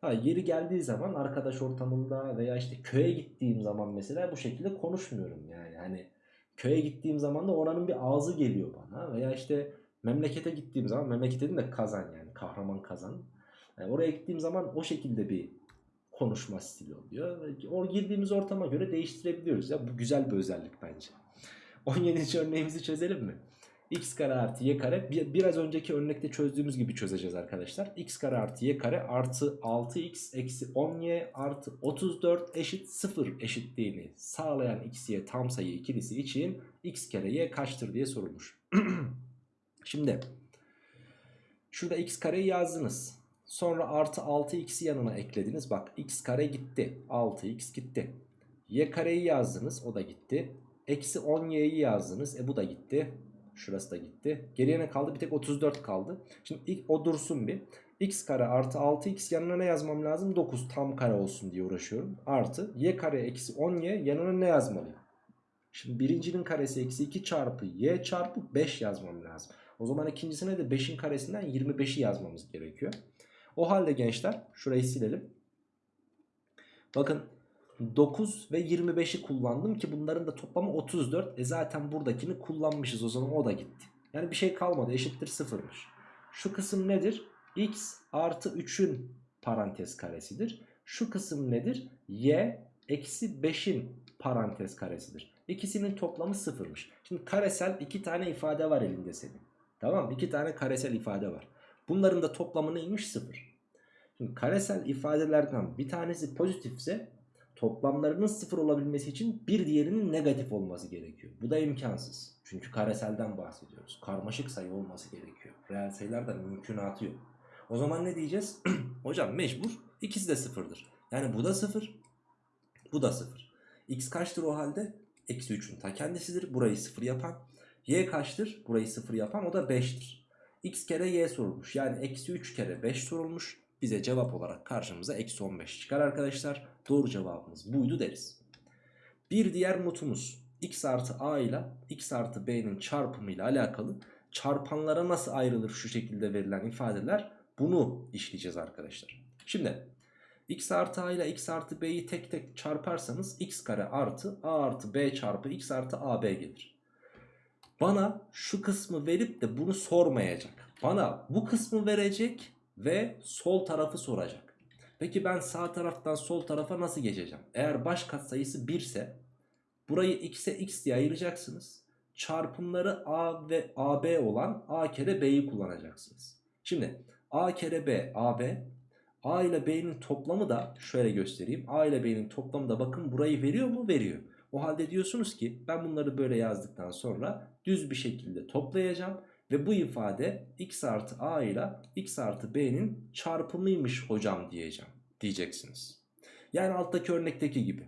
Ha, yeri geldiği zaman arkadaş ortamında veya işte köye gittiğim zaman mesela bu şekilde konuşmuyorum yani. Hani köye gittiğim zaman da oranın bir ağzı geliyor bana veya işte memlekete gittiğim zaman memleket dedim de kazan yani kahraman kazan. Yani oraya gittiğim zaman o şekilde bir konuşma stili oluyor. O girdiğimiz ortama göre değiştirebiliyoruz ya bu güzel bir özellik bence. 17. örneğimizi çözelim mi? x kare artı y kare bir, biraz önceki örnekte çözdüğümüz gibi çözeceğiz arkadaşlar. x kare artı y kare artı 6x eksi 10y artı 34 eşit 0 eşitliğini sağlayan x y tam sayı ikilisi için x kare y kaçtır diye sorulmuş. Şimdi şurada x kareyi yazdınız. Sonra artı 6x'i yanına eklediniz. Bak x kare gitti. 6x gitti. Y kareyi yazdınız. O da gitti. Eksi 10y'yi yazdınız. E bu da gitti. Şurası da gitti. Geriye ne kaldı? Bir tek 34 kaldı. Şimdi o dursun bir. x kare artı 6x yanına ne yazmam lazım? 9 tam kare olsun diye uğraşıyorum. Artı y kare eksi 10y yanına ne yazmalıyım? Şimdi birincinin karesi eksi 2 çarpı y çarpı 5 yazmam lazım. O zaman ikincisine de 5'in karesinden 25'i yazmamız gerekiyor. O halde gençler şurayı silelim. Bakın 9 ve 25'i kullandım ki bunların da toplamı 34. E zaten buradakini kullanmışız o zaman o da gitti. Yani bir şey kalmadı eşittir sıfırmış. Şu kısım nedir? x artı 3'ün parantez karesidir. Şu kısım nedir? y eksi 5'in parantez karesidir. İkisinin toplamı sıfırmış. Şimdi karesel iki tane ifade var elinde senin. Tamam mı? İki tane karesel ifade var. Bunların da toplamı neymiş? Sıfır. Şimdi karesel ifadelerden bir tanesi pozitifse toplamlarının sıfır olabilmesi için bir diğerinin negatif olması gerekiyor. Bu da imkansız. Çünkü kareselden bahsediyoruz. Karmaşık sayı olması gerekiyor. Reel sayılardan mümkünatı yok. O zaman ne diyeceğiz? Hocam mecbur ikisi de sıfırdır. Yani bu da sıfır. Bu da sıfır. X kaçtır o halde? Eksi 3'ün ta kendisidir. Burayı sıfır yapan. Y kaçtır? Burayı sıfır yapan o da 5'tir. X kere Y sorulmuş. Yani eksi 3 kere 5 sorulmuş. Bize cevap olarak karşımıza eksi 15 çıkar arkadaşlar. Doğru cevabımız buydu deriz. Bir diğer notumuz x artı a ile x artı b'nin çarpımı ile alakalı çarpanlara nasıl ayrılır şu şekilde verilen ifadeler bunu işleyeceğiz arkadaşlar. Şimdi x artı a ile x artı b'yi tek tek çarparsanız x kare artı a artı b çarpı x artı ab gelir. Bana şu kısmı verip de bunu sormayacak. Bana bu kısmı verecek ve sol tarafı soracak. Peki ben sağ taraftan sol tarafa nasıl geçeceğim? Eğer baş katsayısı 1 ise burayı x'e x diye ayıracaksınız. Çarpımları a ve ab olan a kere b'yi kullanacaksınız. Şimdi a kere b ab a ile b'nin toplamı da şöyle göstereyim. a ile b'nin toplamı da bakın burayı veriyor mu? Veriyor. O halde diyorsunuz ki ben bunları böyle yazdıktan sonra düz bir şekilde toplayacağım. Ve bu ifade x artı a ile x artı b'nin çarpımıymış hocam diyeceğim. Diyeceksiniz. Yani alttaki örnekteki gibi.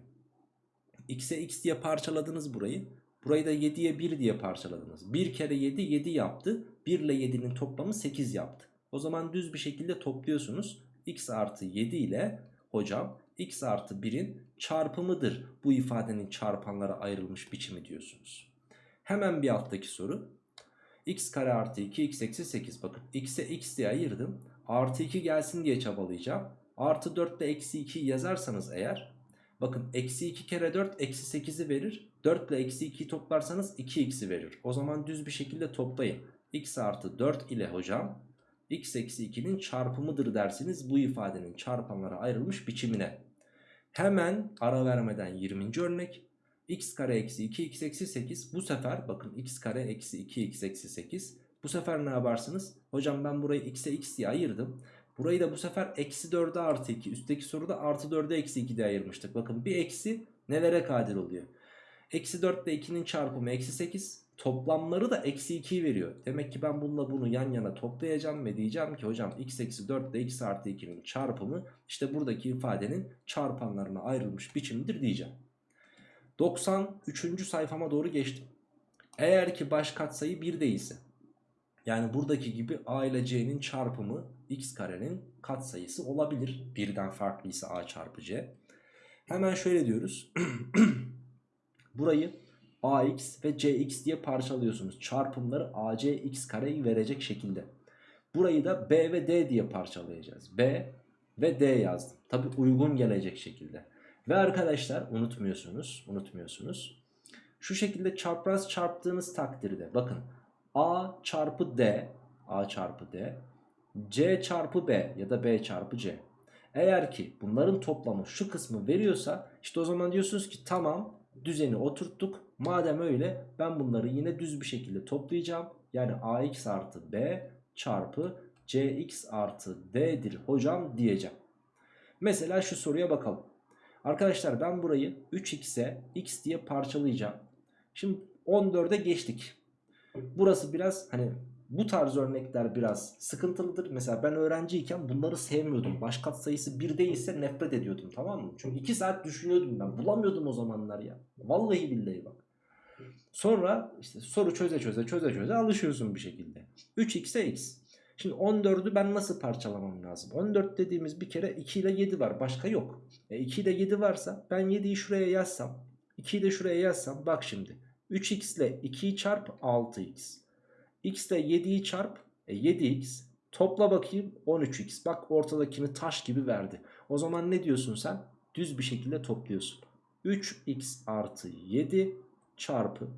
x'e x diye parçaladınız burayı. Burayı da 7'ye 1 diye parçaladınız. 1 kere 7 7 yaptı. 1 ile 7'nin toplamı 8 yaptı. O zaman düz bir şekilde topluyorsunuz. x artı 7 ile hocam x artı 1'in çarpımıdır. Bu ifadenin çarpanlara ayrılmış biçimi diyorsunuz. Hemen bir alttaki soru x kare artı 2 x eksi 8 bakın x'e x diye ayırdım. Artı 2 gelsin diye çabalayacağım. Artı 4 ile eksi 2 yazarsanız eğer bakın eksi 2 kere 4 eksi 8'i verir. 4 ile eksi 2'yi toplarsanız 2x'i verir. O zaman düz bir şekilde toplayın. X artı 4 ile hocam x eksi 2'nin çarpımıdır dersiniz. Bu ifadenin çarpanlara ayrılmış biçimine. Hemen ara vermeden 20. örnek x kare eksi 2 x eksi 8 bu sefer bakın x kare eksi 2 x eksi 8 bu sefer ne yaparsınız? Hocam ben burayı x'e x diye ayırdım. Burayı da bu sefer eksi 4'e artı 2 üstteki soruda artı 4'e eksi 2 diye ayırmıştık. Bakın bir eksi nelere kadir oluyor? Eksi 4 ile 2'nin çarpımı eksi 8 toplamları da eksi 2'yi veriyor. Demek ki ben bununla bunu yan yana toplayacağım ve diyeceğim ki hocam x eksi 4 ile x artı 2'nin çarpımı işte buradaki ifadenin çarpanlarına ayrılmış biçimidir diyeceğim. 93. sayfama doğru geçtim. Eğer ki baş katsayı 1 değilse yani buradaki gibi a ile c'nin çarpımı x karenin katsayısı olabilir. Birden farklıysa a çarpı c. Hemen şöyle diyoruz. Burayı ax ve cx diye parçalıyorsunuz. Çarpımları ac x kareyi verecek şekilde. Burayı da b ve d diye parçalayacağız. b ve d yazdım. Tabi uygun gelecek şekilde. Ve arkadaşlar unutmuyorsunuz, unutmuyorsunuz. Şu şekilde çapraz çarptığınız takdirde bakın A çarpı D, A çarpı D, C çarpı B ya da B çarpı C. Eğer ki bunların toplamı şu kısmı veriyorsa işte o zaman diyorsunuz ki tamam düzeni oturttuk. Madem öyle ben bunları yine düz bir şekilde toplayacağım. Yani AX artı B çarpı CX artı D'dir hocam diyeceğim. Mesela şu soruya bakalım. Arkadaşlar ben burayı 3x'e x diye parçalayacağım. Şimdi 14'e geçtik. Burası biraz hani bu tarz örnekler biraz sıkıntılıdır. Mesela ben öğrenciyken bunları sevmiyordum. Baş sayısı 1 değilse nefret ediyordum tamam mı? Çünkü 2 saat düşünüyordum ben. Bulamıyordum o zamanlar ya. Vallahi billahi bak. Sonra işte soru çöze çöze çöze çöze alışıyorsun bir şekilde. 3x'e x. Şimdi 14'ü ben nasıl parçalamam lazım? 14 dediğimiz bir kere 2 ile 7 var. Başka yok. E 2 ile 7 varsa ben 7'yi şuraya yazsam. 2'yi de şuraya yazsam. Bak şimdi. 3x ile 2'yi çarp 6x. x ile 7'yi çarp e 7x. Topla bakayım 13x. Bak ortadakini taş gibi verdi. O zaman ne diyorsun sen? Düz bir şekilde topluyorsun. 3x artı 7 çarpı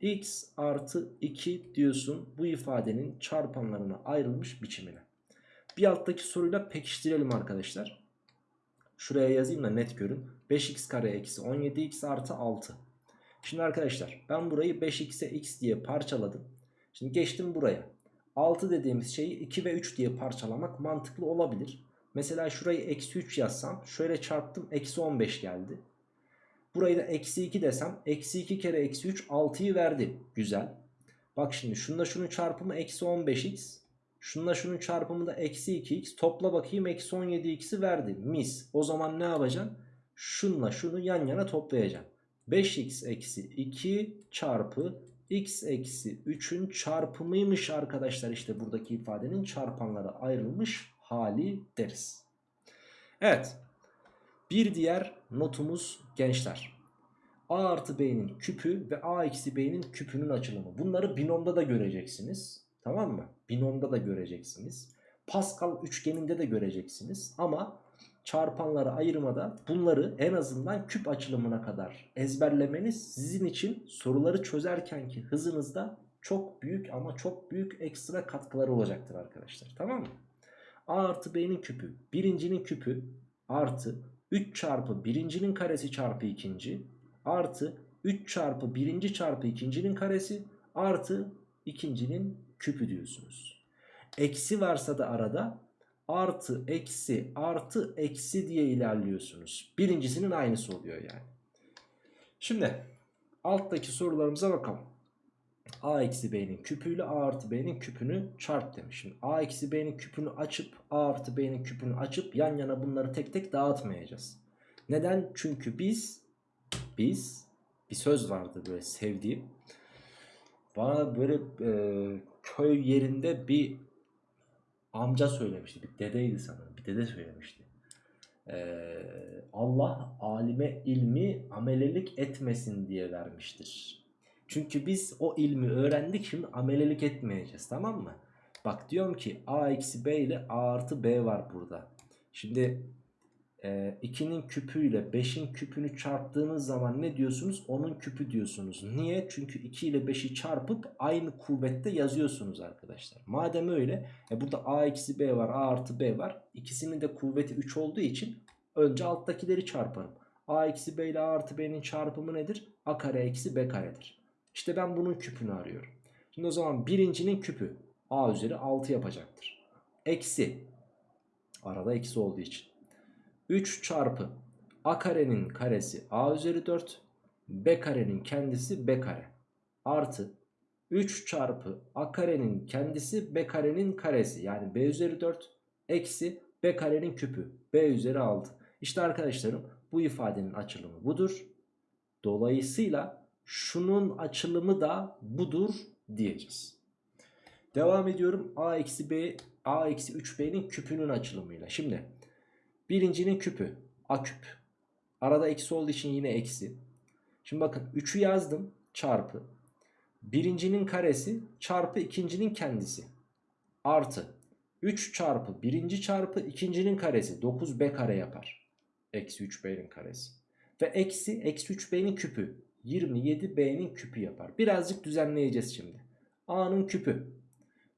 x artı 2 diyorsun bu ifadenin çarpanlarına ayrılmış biçimine. Bir alttaki soruyla pekiştirelim arkadaşlar. Şuraya yazayım da net görün. 5x kare eksi 17x artı 6. Şimdi arkadaşlar ben burayı 5x'e x diye parçaladım. Şimdi geçtim buraya. 6 dediğimiz şeyi 2 ve 3 diye parçalamak mantıklı olabilir. Mesela şurayı eksi 3 yazsam şöyle çarptım eksi 15 geldi. Burayı da eksi 2 desem eksi 2 kere eksi 3 6'yı verdi. Güzel. Bak şimdi şununla şunun çarpımı eksi 15x. Şununla şunun çarpımı da eksi 2x. Topla bakayım eksi 17x'i verdi. Mis. O zaman ne yapacaksın? Şunla şunu yan yana toplayacaksın. 5x eksi 2 çarpı x eksi 3'ün çarpımıymış arkadaşlar. İşte buradaki ifadenin çarpanlara ayrılmış hali deriz. Evet. Bir diğer notumuz gençler. A artı B'nin küpü ve A eksi B'nin küpünün açılımı. Bunları binomda da göreceksiniz. Tamam mı? Binomda da göreceksiniz. Pascal üçgeninde de göreceksiniz. Ama çarpanları ayırmada bunları en azından küp açılımına kadar ezberlemeniz sizin için soruları çözerkenki hızınızda çok büyük ama çok büyük ekstra katkıları olacaktır arkadaşlar. Tamam mı? A artı B'nin küpü birincinin küpü artı 3 çarpı birincinin karesi çarpı ikinci artı 3 çarpı birinci çarpı ikincinin karesi artı ikincinin küpü diyorsunuz. Eksi varsa da arada artı eksi artı eksi diye ilerliyorsunuz. Birincisinin aynısı oluyor yani. Şimdi alttaki sorularımıza bakalım. A eksi B'nin küpüyle A artı B'nin küpünü çarp demiş. Şimdi A eksi B'nin küpünü açıp A artı B'nin küpünü açıp yan yana bunları tek tek dağıtmayacağız. Neden? Çünkü biz biz bir söz vardı böyle sevdiğim. Bana böyle e, köy yerinde bir amca söylemişti. Bir dedeydi sanırım. Bir dede söylemişti. Ee, Allah alime ilmi amelelik etmesin diye vermiştir. Çünkü biz o ilmi öğrendik şimdi amelelik etmeyeceğiz tamam mı? Bak diyorum ki a eksi b ile a artı b var burada. Şimdi 2'nin küpüyle 5'in küpünü çarptığınız zaman ne diyorsunuz? Onun küpü diyorsunuz. Niye? Çünkü 2 ile 5'i çarpıp aynı kuvvette yazıyorsunuz arkadaşlar. Madem öyle e burada a eksi b var a artı b var. İkisinin de kuvveti 3 olduğu için önce alttakileri çarparım. a eksi b ile a artı b'nin çarpımı nedir? a kare eksi b karedir. İşte ben bunun küpünü arıyorum. Şimdi o zaman birincinin küpü a üzeri 6 yapacaktır. Eksi arada eksi olduğu için 3 çarpı a karenin karesi a üzeri 4 b karenin kendisi b kare artı 3 çarpı a karenin kendisi b karenin karesi yani b üzeri 4 eksi b karenin küpü b üzeri 6. İşte arkadaşlarım bu ifadenin açılımı budur. Dolayısıyla şunun açılımı da budur diyeceğiz. Devam ediyorum a eksi b a eksi 3b'nin küpünün açılımıyla. Şimdi Birincinin küpü a küp. Arada eksi olduğu için yine eksi. Şimdi bakın 3'ü yazdım çarpı. Birincinin karesi çarpı ikincinin kendisi. Artı 3 çarpı birinci çarpı ikincinin karesi 9b kare yapar. Eksi 3b'nin karesi. Ve eksi eksi 3b'nin küpü 27b'nin küpü yapar. Birazcık düzenleyeceğiz şimdi. a'nın küpü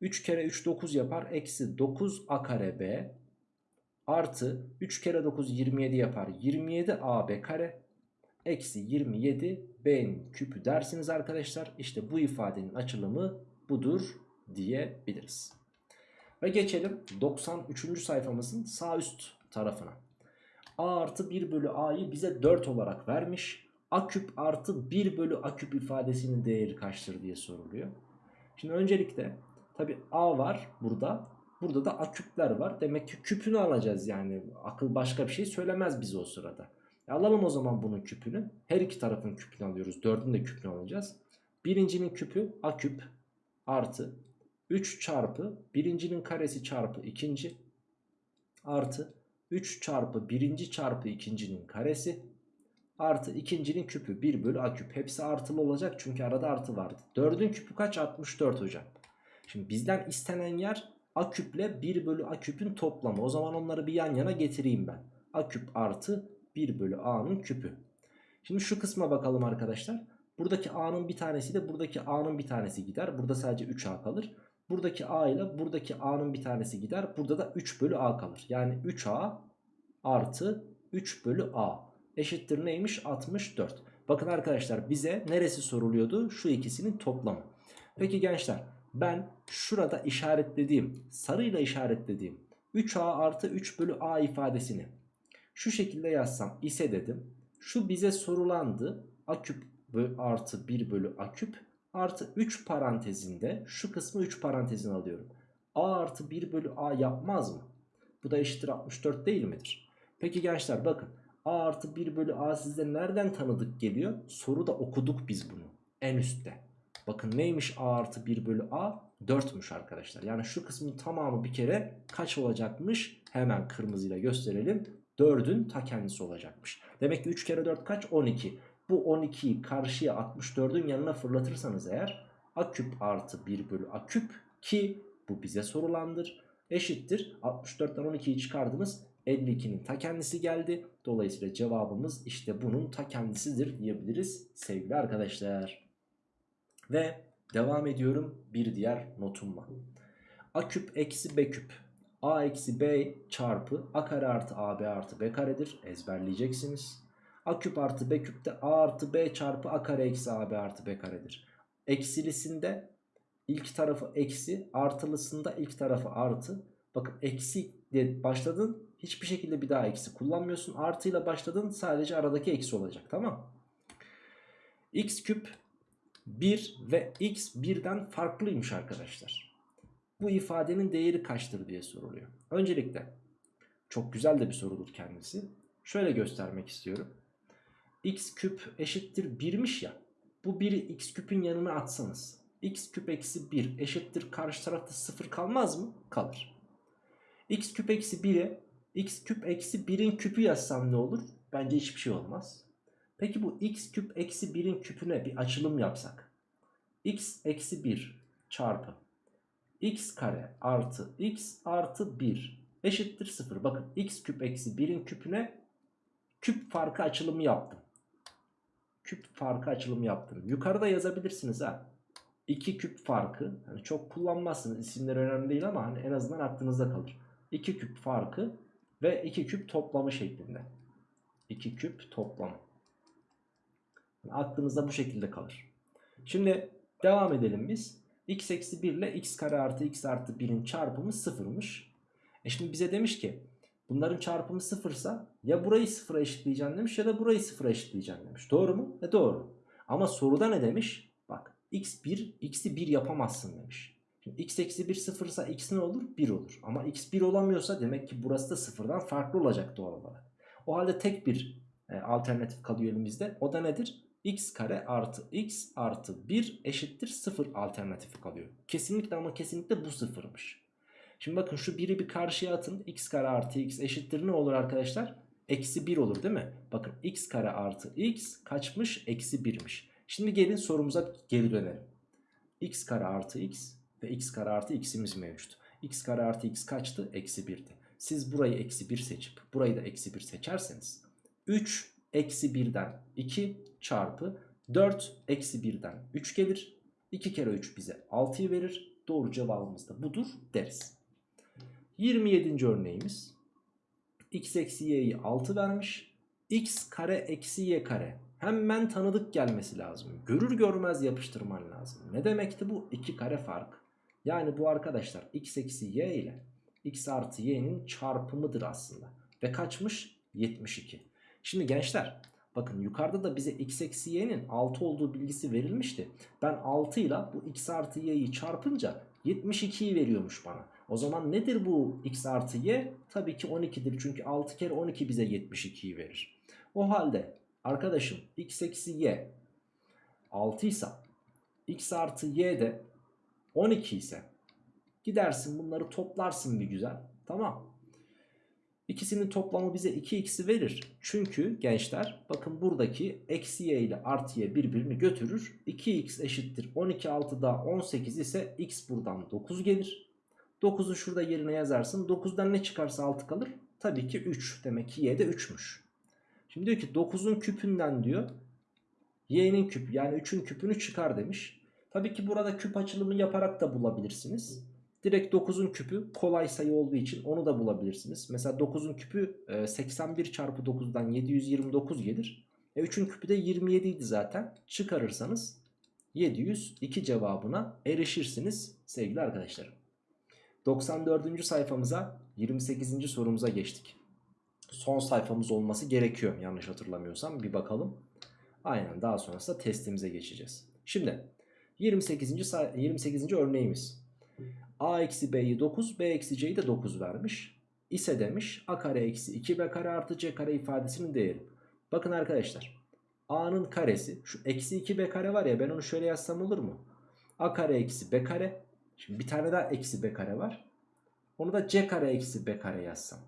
3 kere 3 9 yapar. Eksi 9 a kare b artı 3 kere 9 27 yapar 27 AB kare eksi 27 B'nin küpü dersiniz arkadaşlar. İşte bu ifadenin açılımı budur diyebiliriz. Ve geçelim 93. sayfamızın sağ üst tarafına. A artı 1 bölü A'yı bize 4 olarak vermiş. A küp artı 1 bölü A küp ifadesinin değeri kaçtır diye soruluyor. Şimdi öncelikle tabi A var burada. Burada da aküpler var. Demek ki küpünü alacağız yani. Akıl başka bir şey söylemez bize o sırada. E alalım o zaman bunun küpünü. Her iki tarafın küpünü alıyoruz. Dördün de küpünü alacağız. Birincinin küpü a küp artı 3 çarpı birincinin karesi çarpı ikinci artı 3 çarpı birinci çarpı ikincinin karesi artı ikincinin küpü 1 bölü a küp. Hepsi artılı olacak çünkü arada artı vardı. Dördün küpü kaç? 64 hocam. Şimdi bizden istenen yer a küple 1 bölü a küpün toplamı. O zaman onları bir yan yana getireyim ben. a küp artı 1 bölü a'nın küpü. Şimdi şu kısma bakalım arkadaşlar. Buradaki a'nın bir tanesi de buradaki a'nın bir tanesi gider. Burada sadece 3a kalır. Buradaki a ile buradaki a'nın bir tanesi gider. Burada da 3 bölü a kalır. Yani 3a artı 3 bölü a eşittir neymiş? 64. Bakın arkadaşlar bize neresi soruluyordu? Şu ikisinin toplamı. Peki gençler ben şurada işaretlediğim sarıyla işaretlediğim 3a artı 3 bölü a ifadesini şu şekilde yazsam ise dedim. Şu bize sorulandı. A küp artı 1 bölü a küp artı 3 parantezinde şu kısmı 3 parantezine alıyorum. a artı 1 bölü a yapmaz mı? Bu da eşittir 64 değil midir? Peki gençler bakın a artı 1 bölü a sizde nereden tanıdık geliyor? Soruda okuduk biz bunu en üstte. Bakın neymiş a artı 1 bölü a? 4'müş arkadaşlar. Yani şu kısmın tamamı bir kere kaç olacakmış? Hemen kırmızıyla gösterelim. 4'ün ta kendisi olacakmış. Demek ki 3 kere 4 kaç? 12. Bu 12'yi karşıya 64'ün yanına fırlatırsanız eğer a küp artı 1 bölü a küp ki bu bize sorulandır. Eşittir 64'ten 12'yi çıkardınız 52'nin ta kendisi geldi. Dolayısıyla cevabımız işte bunun ta kendisidir diyebiliriz sevgili arkadaşlar. Ve devam ediyorum bir diğer notumla. A küp eksi B küp A eksi B çarpı A kare artı AB artı B karedir. Ezberleyeceksiniz. A küp artı B küp de A artı B çarpı A kare eksi AB artı B karedir. Eksilisinde ilk tarafı eksi artılısında ilk tarafı artı. Bakın eksi diye başladın hiçbir şekilde bir daha eksi kullanmıyorsun. Artıyla başladın sadece aradaki eksi olacak tamam x küp 1 ve x birden farklıymış arkadaşlar. Bu ifadenin değeri kaçtır diye soruluyor. Öncelikle çok güzel de bir sorudur kendisi. Şöyle göstermek istiyorum. x küp eşittir 1'miş ya. Bu 1'i x küpün yanına atsanız. x küp eksi 1 eşittir karşı tarafta 0 kalmaz mı? Kalır. x küp eksi 1'e x küp eksi 1'in küpü yazsam ne olur? Bence hiçbir şey olmaz. Peki bu x küp eksi 1'in küpüne bir açılım yapsak. x eksi 1 çarpı x kare artı x artı 1 eşittir 0. Bakın x küp eksi 1'in küpüne küp farkı açılımı yaptım. Küp farkı açılımı yaptım. Yukarıda yazabilirsiniz ha. 2 küp farkı. Hani çok kullanmazsınız. İsimler önemli değil ama hani en azından aklınızda kalır. 2 küp farkı ve 2 küp toplamı şeklinde. 2 küp toplamı. Yani aklınızda bu şekilde kalır. Şimdi devam edelim biz. x eksi 1 ile x kare artı x artı 1'in çarpımı sıfırmış. E şimdi bize demiş ki bunların çarpımı sıfırsa ya burayı sıfıra eşitleyeceksin demiş ya da burayı sıfıra eşitleyeceksin demiş. Doğru mu? E doğru. Ama soruda ne demiş? Bak x1 x'i 1 yapamazsın demiş. X eksi 1 sıfırsa x ne olur? 1 olur. Ama x 1 olamıyorsa demek ki burası da sıfırdan farklı olacak doğal olarak. O halde tek bir e, alternatif kalıyor elimizde. O da nedir? x kare artı x artı 1 eşittir 0 alternatifi kalıyor. Kesinlikle ama kesinlikle bu sıfırmış. Şimdi bakın şu 1'i bir karşıya atın. x kare artı x eşittir ne olur arkadaşlar? Eksi 1 olur değil mi? Bakın x kare artı x kaçmış? Eksi 1'miş. Şimdi gelin sorumuza geri dönelim. x kare artı x ve x kare artı x'imiz mevcut. x kare artı x kaçtı? Eksi 1'di. Siz burayı eksi 1 seçip burayı da eksi 1 seçerseniz 3 eksi 1'den 2 çarpı 4 eksi 1'den 3 gelir. 2 kere 3 bize 6'yı verir. Doğru cevabımız da budur deriz. 27. örneğimiz x eksi y'yi 6 vermiş. x kare eksi y kare. Hemen tanıdık gelmesi lazım. Görür görmez yapıştırman lazım. Ne demekti bu? 2 kare fark. Yani bu arkadaşlar x eksi y ile x artı y'nin çarpımıdır aslında. Ve kaçmış? 72. Şimdi gençler bakın yukarıda da bize x eksi y'nin 6 olduğu bilgisi verilmişti. Ben 6 ile bu x artı y'yi çarpınca 72'yi veriyormuş bana. O zaman nedir bu x artı y? Tabii ki 12'dir. Çünkü 6 kere 12 bize 72'yi verir. O halde arkadaşım x eksi y 6 ise x artı y de 12 ise gidersin bunları toplarsın bir güzel. Tamam. İkisinin toplamı bize 2x'i verir. Çünkü gençler bakın buradaki eksi y ile artı y birbirini götürür. 2x eşittir 12 6 daha 18 ise x buradan 9 gelir. 9'u şurada yerine yazarsın. 9'dan ne çıkarsa 6 kalır? Tabii ki 3. Demek ki y de 3'müş. Şimdi diyor ki 9'un küpünden diyor y'nin küpü yani 3'ün küpünü çıkar demiş. Tabii ki burada küp açılımı yaparak da bulabilirsiniz. Direkt 9'un küpü kolay sayı olduğu için onu da bulabilirsiniz. Mesela 9'un küpü e, 81 çarpı 9'dan 729 gelir. E 3'ün küpü de 27 idi zaten. Çıkarırsanız 702 cevabına erişirsiniz sevgili arkadaşlarım. 94. sayfamıza 28. sorumuza geçtik. Son sayfamız olması gerekiyor yanlış hatırlamıyorsam bir bakalım. Aynen daha sonrasında testimize geçeceğiz. Şimdi 28. say- 28. örneğimiz. A eksi B'yi 9, B eksi C'yi de 9 vermiş. İse demiş A kare eksi 2B kare artı C kare ifadesinin değeri. Bakın arkadaşlar A'nın karesi şu eksi 2B kare var ya ben onu şöyle yazsam olur mu? A kare eksi B kare. Şimdi bir tane daha eksi B kare var. Onu da C kare eksi B kare yazsam.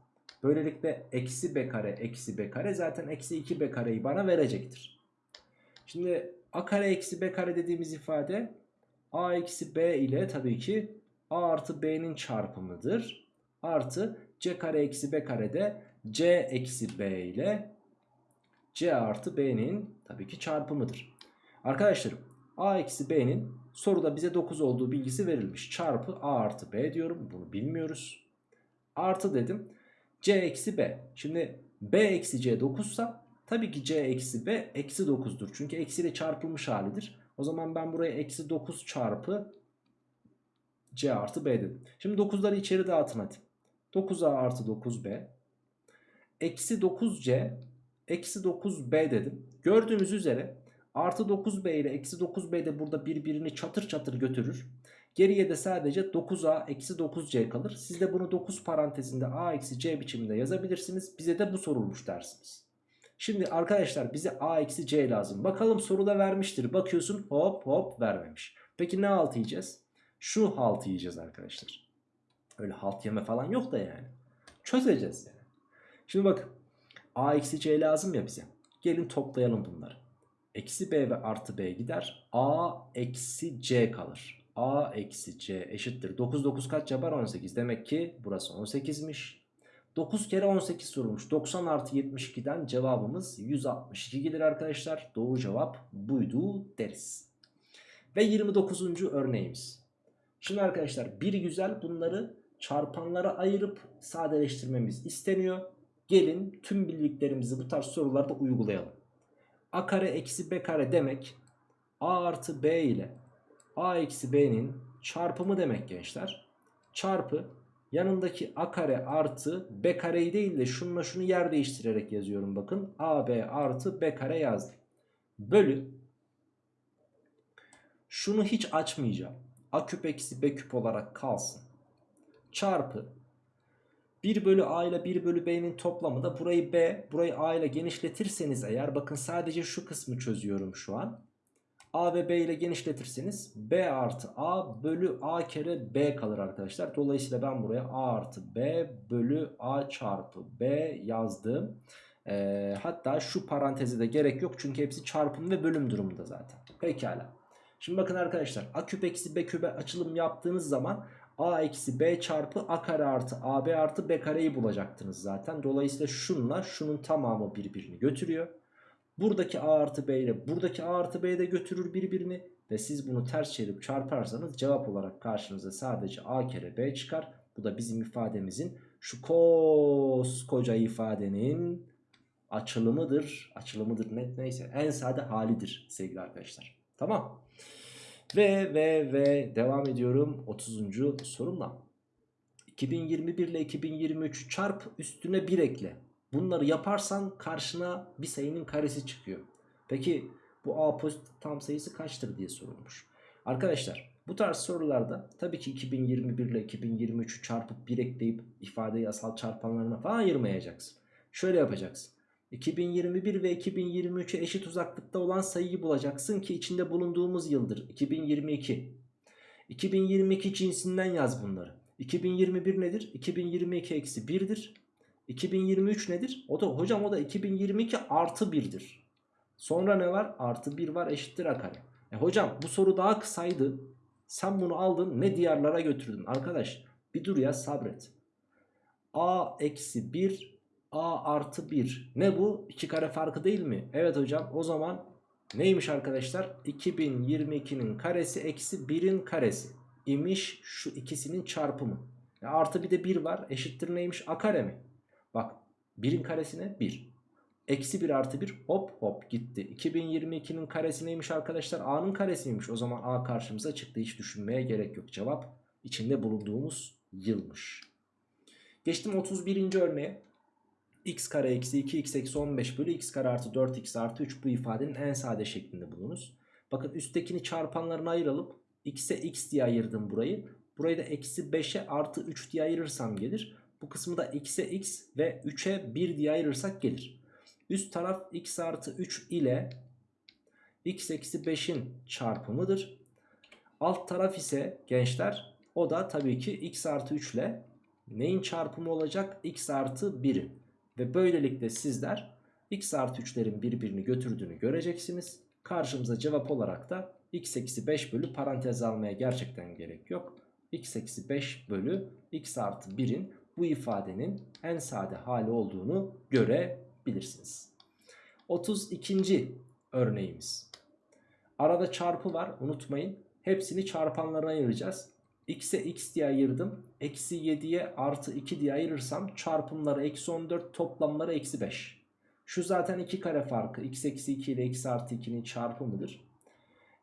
Böylelikle eksi B kare eksi B kare zaten eksi 2B kareyi bana verecektir. Şimdi A kare eksi B kare dediğimiz ifade A eksi B ile tabii ki A artı B'nin çarpımıdır. Artı C kare eksi B kare de C eksi B ile C artı B'nin tabii ki çarpımıdır. Arkadaşlarım A eksi B'nin soruda bize 9 olduğu bilgisi verilmiş. Çarpı A artı B diyorum. Bunu bilmiyoruz. Artı dedim. C eksi B. Şimdi B eksi C 9 ise tabii ki C eksi B eksi 9'dur. Çünkü eksiyle çarpılmış halidir. O zaman ben buraya eksi 9 çarpı C artı B dedim. Şimdi 9'ları içeri dağıtın hadi. 9A artı 9B. Eksi 9C eksi 9B dedim. Gördüğünüz üzere artı 9B ile eksi 9B de burada birbirini çatır çatır götürür. Geriye de sadece 9A eksi 9C kalır. Siz de bunu 9 parantezinde A eksi C biçiminde yazabilirsiniz. Bize de bu sorulmuş dersiniz. Şimdi arkadaşlar bize A eksi C lazım. Bakalım soruda vermiştir. Bakıyorsun hop hop vermemiş. Peki ne halt yiyeceğiz? Şu halt yiyeceğiz arkadaşlar. Öyle halt yeme falan yok da yani. Çözeceğiz yani. Şimdi bakın. A eksi C lazım ya bize. Gelin toplayalım bunları. Eksi B ve artı B gider. A eksi C kalır. A eksi C eşittir. 9 9 kaç yapar? 18. Demek ki burası 18'miş. 9 kere 18 sorulmuş. 90 artı 72'den cevabımız 162 gelir arkadaşlar. Doğru cevap buydu deriz. Ve 29. örneğimiz. Şimdi arkadaşlar bir güzel bunları çarpanlara ayırıp sadeleştirmemiz isteniyor. Gelin tüm bildiklerimizi bu tarz sorularda uygulayalım. A kare eksi B kare demek A artı B ile A eksi B'nin çarpımı demek gençler. Çarpı yanındaki A kare artı B kareyi değil de şununla şunu yer değiştirerek yazıyorum bakın. AB artı B kare yazdım. Bölü şunu hiç açmayacağım. A küp eksi B küp olarak kalsın. Çarpı 1 bölü A ile 1 bölü B'nin toplamı da burayı B, burayı A ile genişletirseniz eğer bakın sadece şu kısmı çözüyorum şu an. A ve B ile genişletirseniz B artı A bölü A kere B kalır arkadaşlar. Dolayısıyla ben buraya A artı B bölü A çarpı B yazdım. Ee, hatta şu parantezi de gerek yok çünkü hepsi çarpım ve bölüm durumunda zaten. Pekala. Şimdi bakın arkadaşlar A küp eksi B küpe açılım yaptığınız zaman A eksi B çarpı A kare artı AB artı B kareyi bulacaktınız zaten. Dolayısıyla şunla şunun tamamı birbirini götürüyor. Buradaki A artı B ile buradaki A artı B de götürür birbirini. Ve siz bunu ters çevirip çarparsanız cevap olarak karşınıza sadece A kere B çıkar. Bu da bizim ifademizin şu koskoca ifadenin açılımıdır. Açılımıdır ne, neyse en sade halidir sevgili arkadaşlar. Tamam. Ve ve ve devam ediyorum 30. sorumla. 2021 ile 2023 çarp üstüne 1 ekle. Bunları yaparsan karşına bir sayının karesi çıkıyor. Peki bu A pozitif tam sayısı kaçtır diye sorulmuş. Arkadaşlar bu tarz sorularda tabii ki 2021 ile 2023'ü çarpıp 1 ekleyip ifadeyi asal çarpanlarına falan ayırmayacaksın. Şöyle yapacaksın. 2021 ve 2023'e eşit uzaklıkta olan sayıyı bulacaksın ki içinde bulunduğumuz yıldır 2022. 2022 cinsinden yaz bunları. 2021 nedir? 2022 eksi 1'dir. 2023 nedir? O da hocam o da 2022 artı 1'dir. Sonra ne var? Artı 1 var eşittir a kare. E hocam bu soru daha kısaydı. Sen bunu aldın ne diyarlara götürdün? Arkadaş bir dur ya sabret. a eksi 1 a artı 1. Ne bu? 2 kare farkı değil mi? Evet hocam o zaman neymiş arkadaşlar? 2022'nin karesi eksi 1'in karesi imiş şu ikisinin çarpımı. Ya artı bir de 1 var eşittir neymiş? a kare mi? Bak 1'in karesine 1. Eksi 1 artı 1 hop hop gitti. 2022'nin karesi neymiş arkadaşlar? A'nın karesiymiş. O zaman A karşımıza çıktı. Hiç düşünmeye gerek yok. Cevap içinde bulunduğumuz yılmış. Geçtim 31. örneğe. x kare eksi 2x eksi 15 bölü x kare artı 4x artı 3 bu ifadenin en sade şeklinde bulunuz. Bakın üsttekini çarpanlarına ayıralım. x'e x diye ayırdım burayı. Burayı da eksi 5'e artı 3 diye ayırırsam gelir. Bu kısmı da x'e x ve 3'e 1 diye ayırırsak gelir. Üst taraf x artı 3 ile x eksi 5'in çarpımıdır. Alt taraf ise gençler o da tabii ki x artı 3 ile neyin çarpımı olacak? x artı 1'in. Ve böylelikle sizler x artı 3'lerin birbirini götürdüğünü göreceksiniz. Karşımıza cevap olarak da x eksi 5 bölü parantez almaya gerçekten gerek yok. x eksi 5 bölü x artı 1'in bu ifadenin en sade hali olduğunu görebilirsiniz. 32. örneğimiz. Arada çarpı var unutmayın. Hepsini çarpanlarına ayıracağız. x'e x diye ayırdım. Eksi 7'ye artı 2 diye ayırırsam çarpımları eksi 14 toplamları eksi 5. Şu zaten 2 kare farkı. x eksi 2 ile x artı 2'nin çarpımıdır.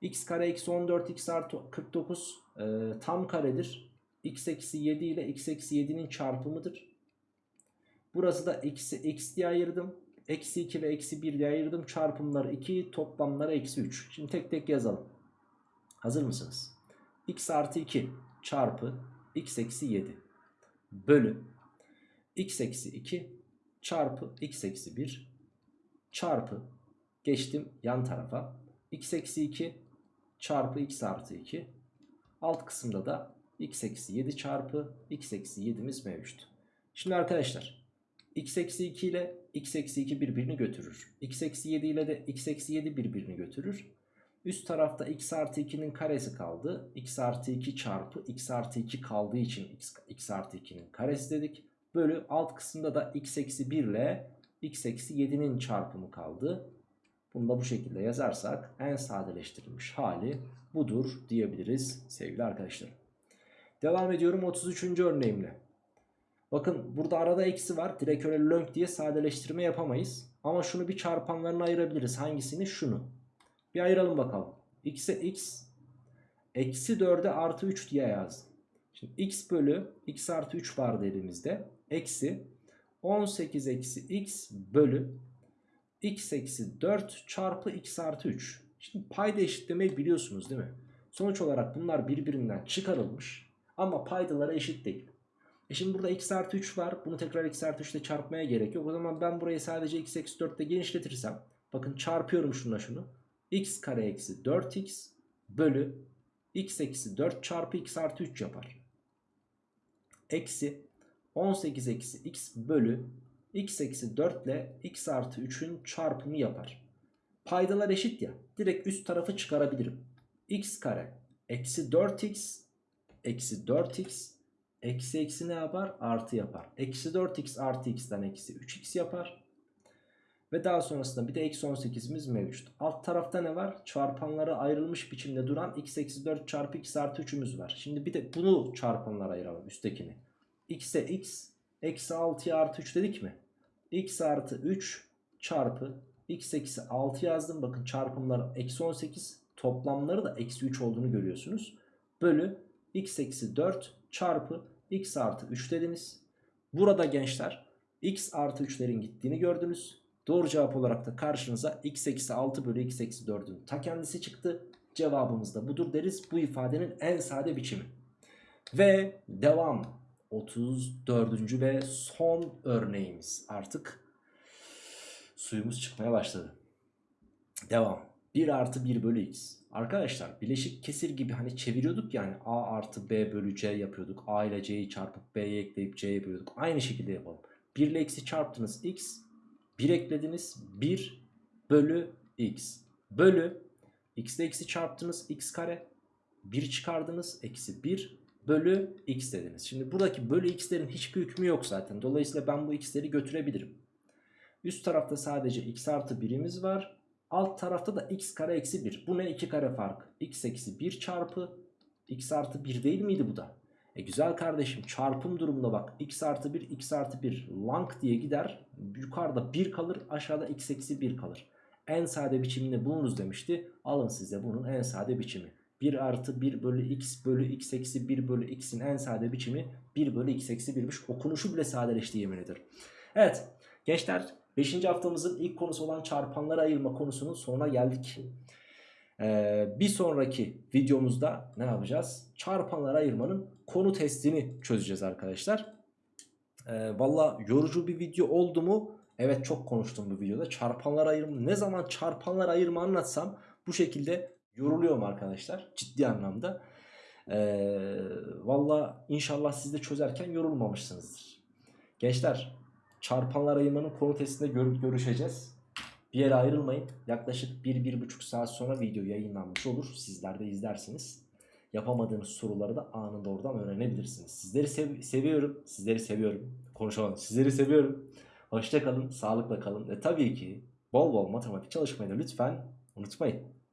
x kare eksi 14 x artı 49 e, tam karedir. X eksi 7 ile x eksi 7'nin çarpımıdır. Burası da x'i x diye ayırdım. Eksi 2 ve eksi 1 diye ayırdım. Çarpımları 2 toplamları eksi 3. Şimdi tek tek yazalım. Hazır mısınız? x artı 2 çarpı x eksi 7 bölü x eksi 2 çarpı x eksi 1 çarpı geçtim yan tarafa x eksi 2 çarpı x artı 2 alt kısımda da x eksi 7 çarpı x eksi 7'miz mevcut. Şimdi arkadaşlar x eksi 2 ile x eksi 2 birbirini götürür. x eksi 7 ile de x eksi 7 birbirini götürür. Üst tarafta x artı 2'nin karesi kaldı. x artı 2 çarpı x artı 2 kaldığı için x, x artı 2'nin karesi dedik. Bölü alt kısımda da x eksi 1 ile x eksi 7'nin çarpımı kaldı. Bunu da bu şekilde yazarsak en sadeleştirilmiş hali budur diyebiliriz sevgili arkadaşlar. Devam ediyorum 33. örneğimle. Bakın burada arada eksi var. Direkt öyle lönk diye sadeleştirme yapamayız. Ama şunu bir çarpanlarına ayırabiliriz. Hangisini? Şunu. Bir ayıralım bakalım. x'e x eksi 4'e artı 3 diye yazdım. Şimdi x bölü x artı 3 vardı elimizde. Eksi 18 eksi x bölü x eksi 4 çarpı x artı 3. Şimdi payda eşitlemeyi biliyorsunuz değil mi? Sonuç olarak bunlar birbirinden çıkarılmış ama paydaları eşit değil. E şimdi burada x artı 3 var. Bunu tekrar x artı 3 ile çarpmaya gerek yok. O zaman ben burayı sadece x eksi 4 ile genişletirsem. Bakın çarpıyorum şununla şunu. x kare eksi 4x bölü x eksi 4 çarpı x artı 3 yapar. Eksi 18 eksi x bölü x eksi 4 ile x artı 3'ün çarpımı yapar. Paydalar eşit ya. Direkt üst tarafı çıkarabilirim. x kare eksi 4x eksi 4x Eksi eksi ne yapar? Artı yapar. Eksi 4x artı x'ten eksi 3x yapar. Ve daha sonrasında bir de eksi 18'imiz mevcut. Alt tarafta ne var? Çarpanları ayrılmış biçimde duran x eksi 4 çarpı x artı 3'ümüz var. Şimdi bir de bunu çarpanlara ayıralım üsttekini. x'e x eksi 6'ya artı 3 dedik mi? x artı 3 çarpı x eksi 6 yazdım. Bakın çarpımları eksi 18 toplamları da eksi 3 olduğunu görüyorsunuz. Bölü x eksi 4 çarpı x artı 3 dediniz. Burada gençler x artı 3'lerin gittiğini gördünüz. Doğru cevap olarak da karşınıza x eksi 6 bölü x eksi 4'ün ta kendisi çıktı. Cevabımız da budur deriz. Bu ifadenin en sade biçimi. Ve devam. 34. ve son örneğimiz artık suyumuz çıkmaya başladı. Devam. 1 artı 1 bölü x. Arkadaşlar bileşik kesir gibi hani çeviriyorduk yani a artı b bölü c yapıyorduk. a ile c'yi çarpıp b'ye ekleyip c'ye bölüyorduk. Aynı şekilde yapalım. 1 ile x'i çarptınız x. 1 eklediniz 1 bölü x. Bölü x ile x'i çarptınız x kare. 1 çıkardınız eksi 1 bölü x dediniz. Şimdi buradaki bölü x'lerin hiçbir hükmü yok zaten. Dolayısıyla ben bu x'leri götürebilirim. Üst tarafta sadece x artı 1'imiz var. Alt tarafta da x kare eksi 1. Bu ne? 2 kare fark. x eksi 1 çarpı x artı 1 değil miydi bu da? E güzel kardeşim çarpım durumunda bak x artı 1 x artı 1 lang diye gider. Yukarıda 1 kalır aşağıda x eksi 1 kalır. En sade biçimini bulunuz demişti. Alın size bunun en sade biçimi. 1 artı 1 bölü x bölü x eksi 1 bölü x'in en sade biçimi 1 bölü x eksi 1'miş. Okunuşu bile sadeleşti yemin ederim. Evet gençler 5. haftamızın ilk konusu olan çarpanlara ayırma konusunun sonuna geldik. Ee, bir sonraki videomuzda ne yapacağız? Çarpanlara ayırmanın konu testini çözeceğiz arkadaşlar. Ee, Valla yorucu bir video oldu mu? Evet çok konuştum bu videoda. Çarpanlar ayırma ne zaman çarpanlar ayırma anlatsam bu şekilde yoruluyorum arkadaşlar. Ciddi anlamda. Ee, Valla inşallah siz de çözerken yorulmamışsınızdır. Gençler çarpanlar ayırmanın konu testinde gör- görüşeceğiz. Bir yere ayrılmayın. Yaklaşık 1-1,5 saat sonra video yayınlanmış olur. Sizler de izlersiniz. Yapamadığınız soruları da anında oradan öğrenebilirsiniz. Sizleri sev- seviyorum. Sizleri seviyorum. Konuşamadım. Sizleri seviyorum. Hoşça kalın. Sağlıkla kalın. Ve tabii ki bol bol matematik çalışmayı da lütfen unutmayın.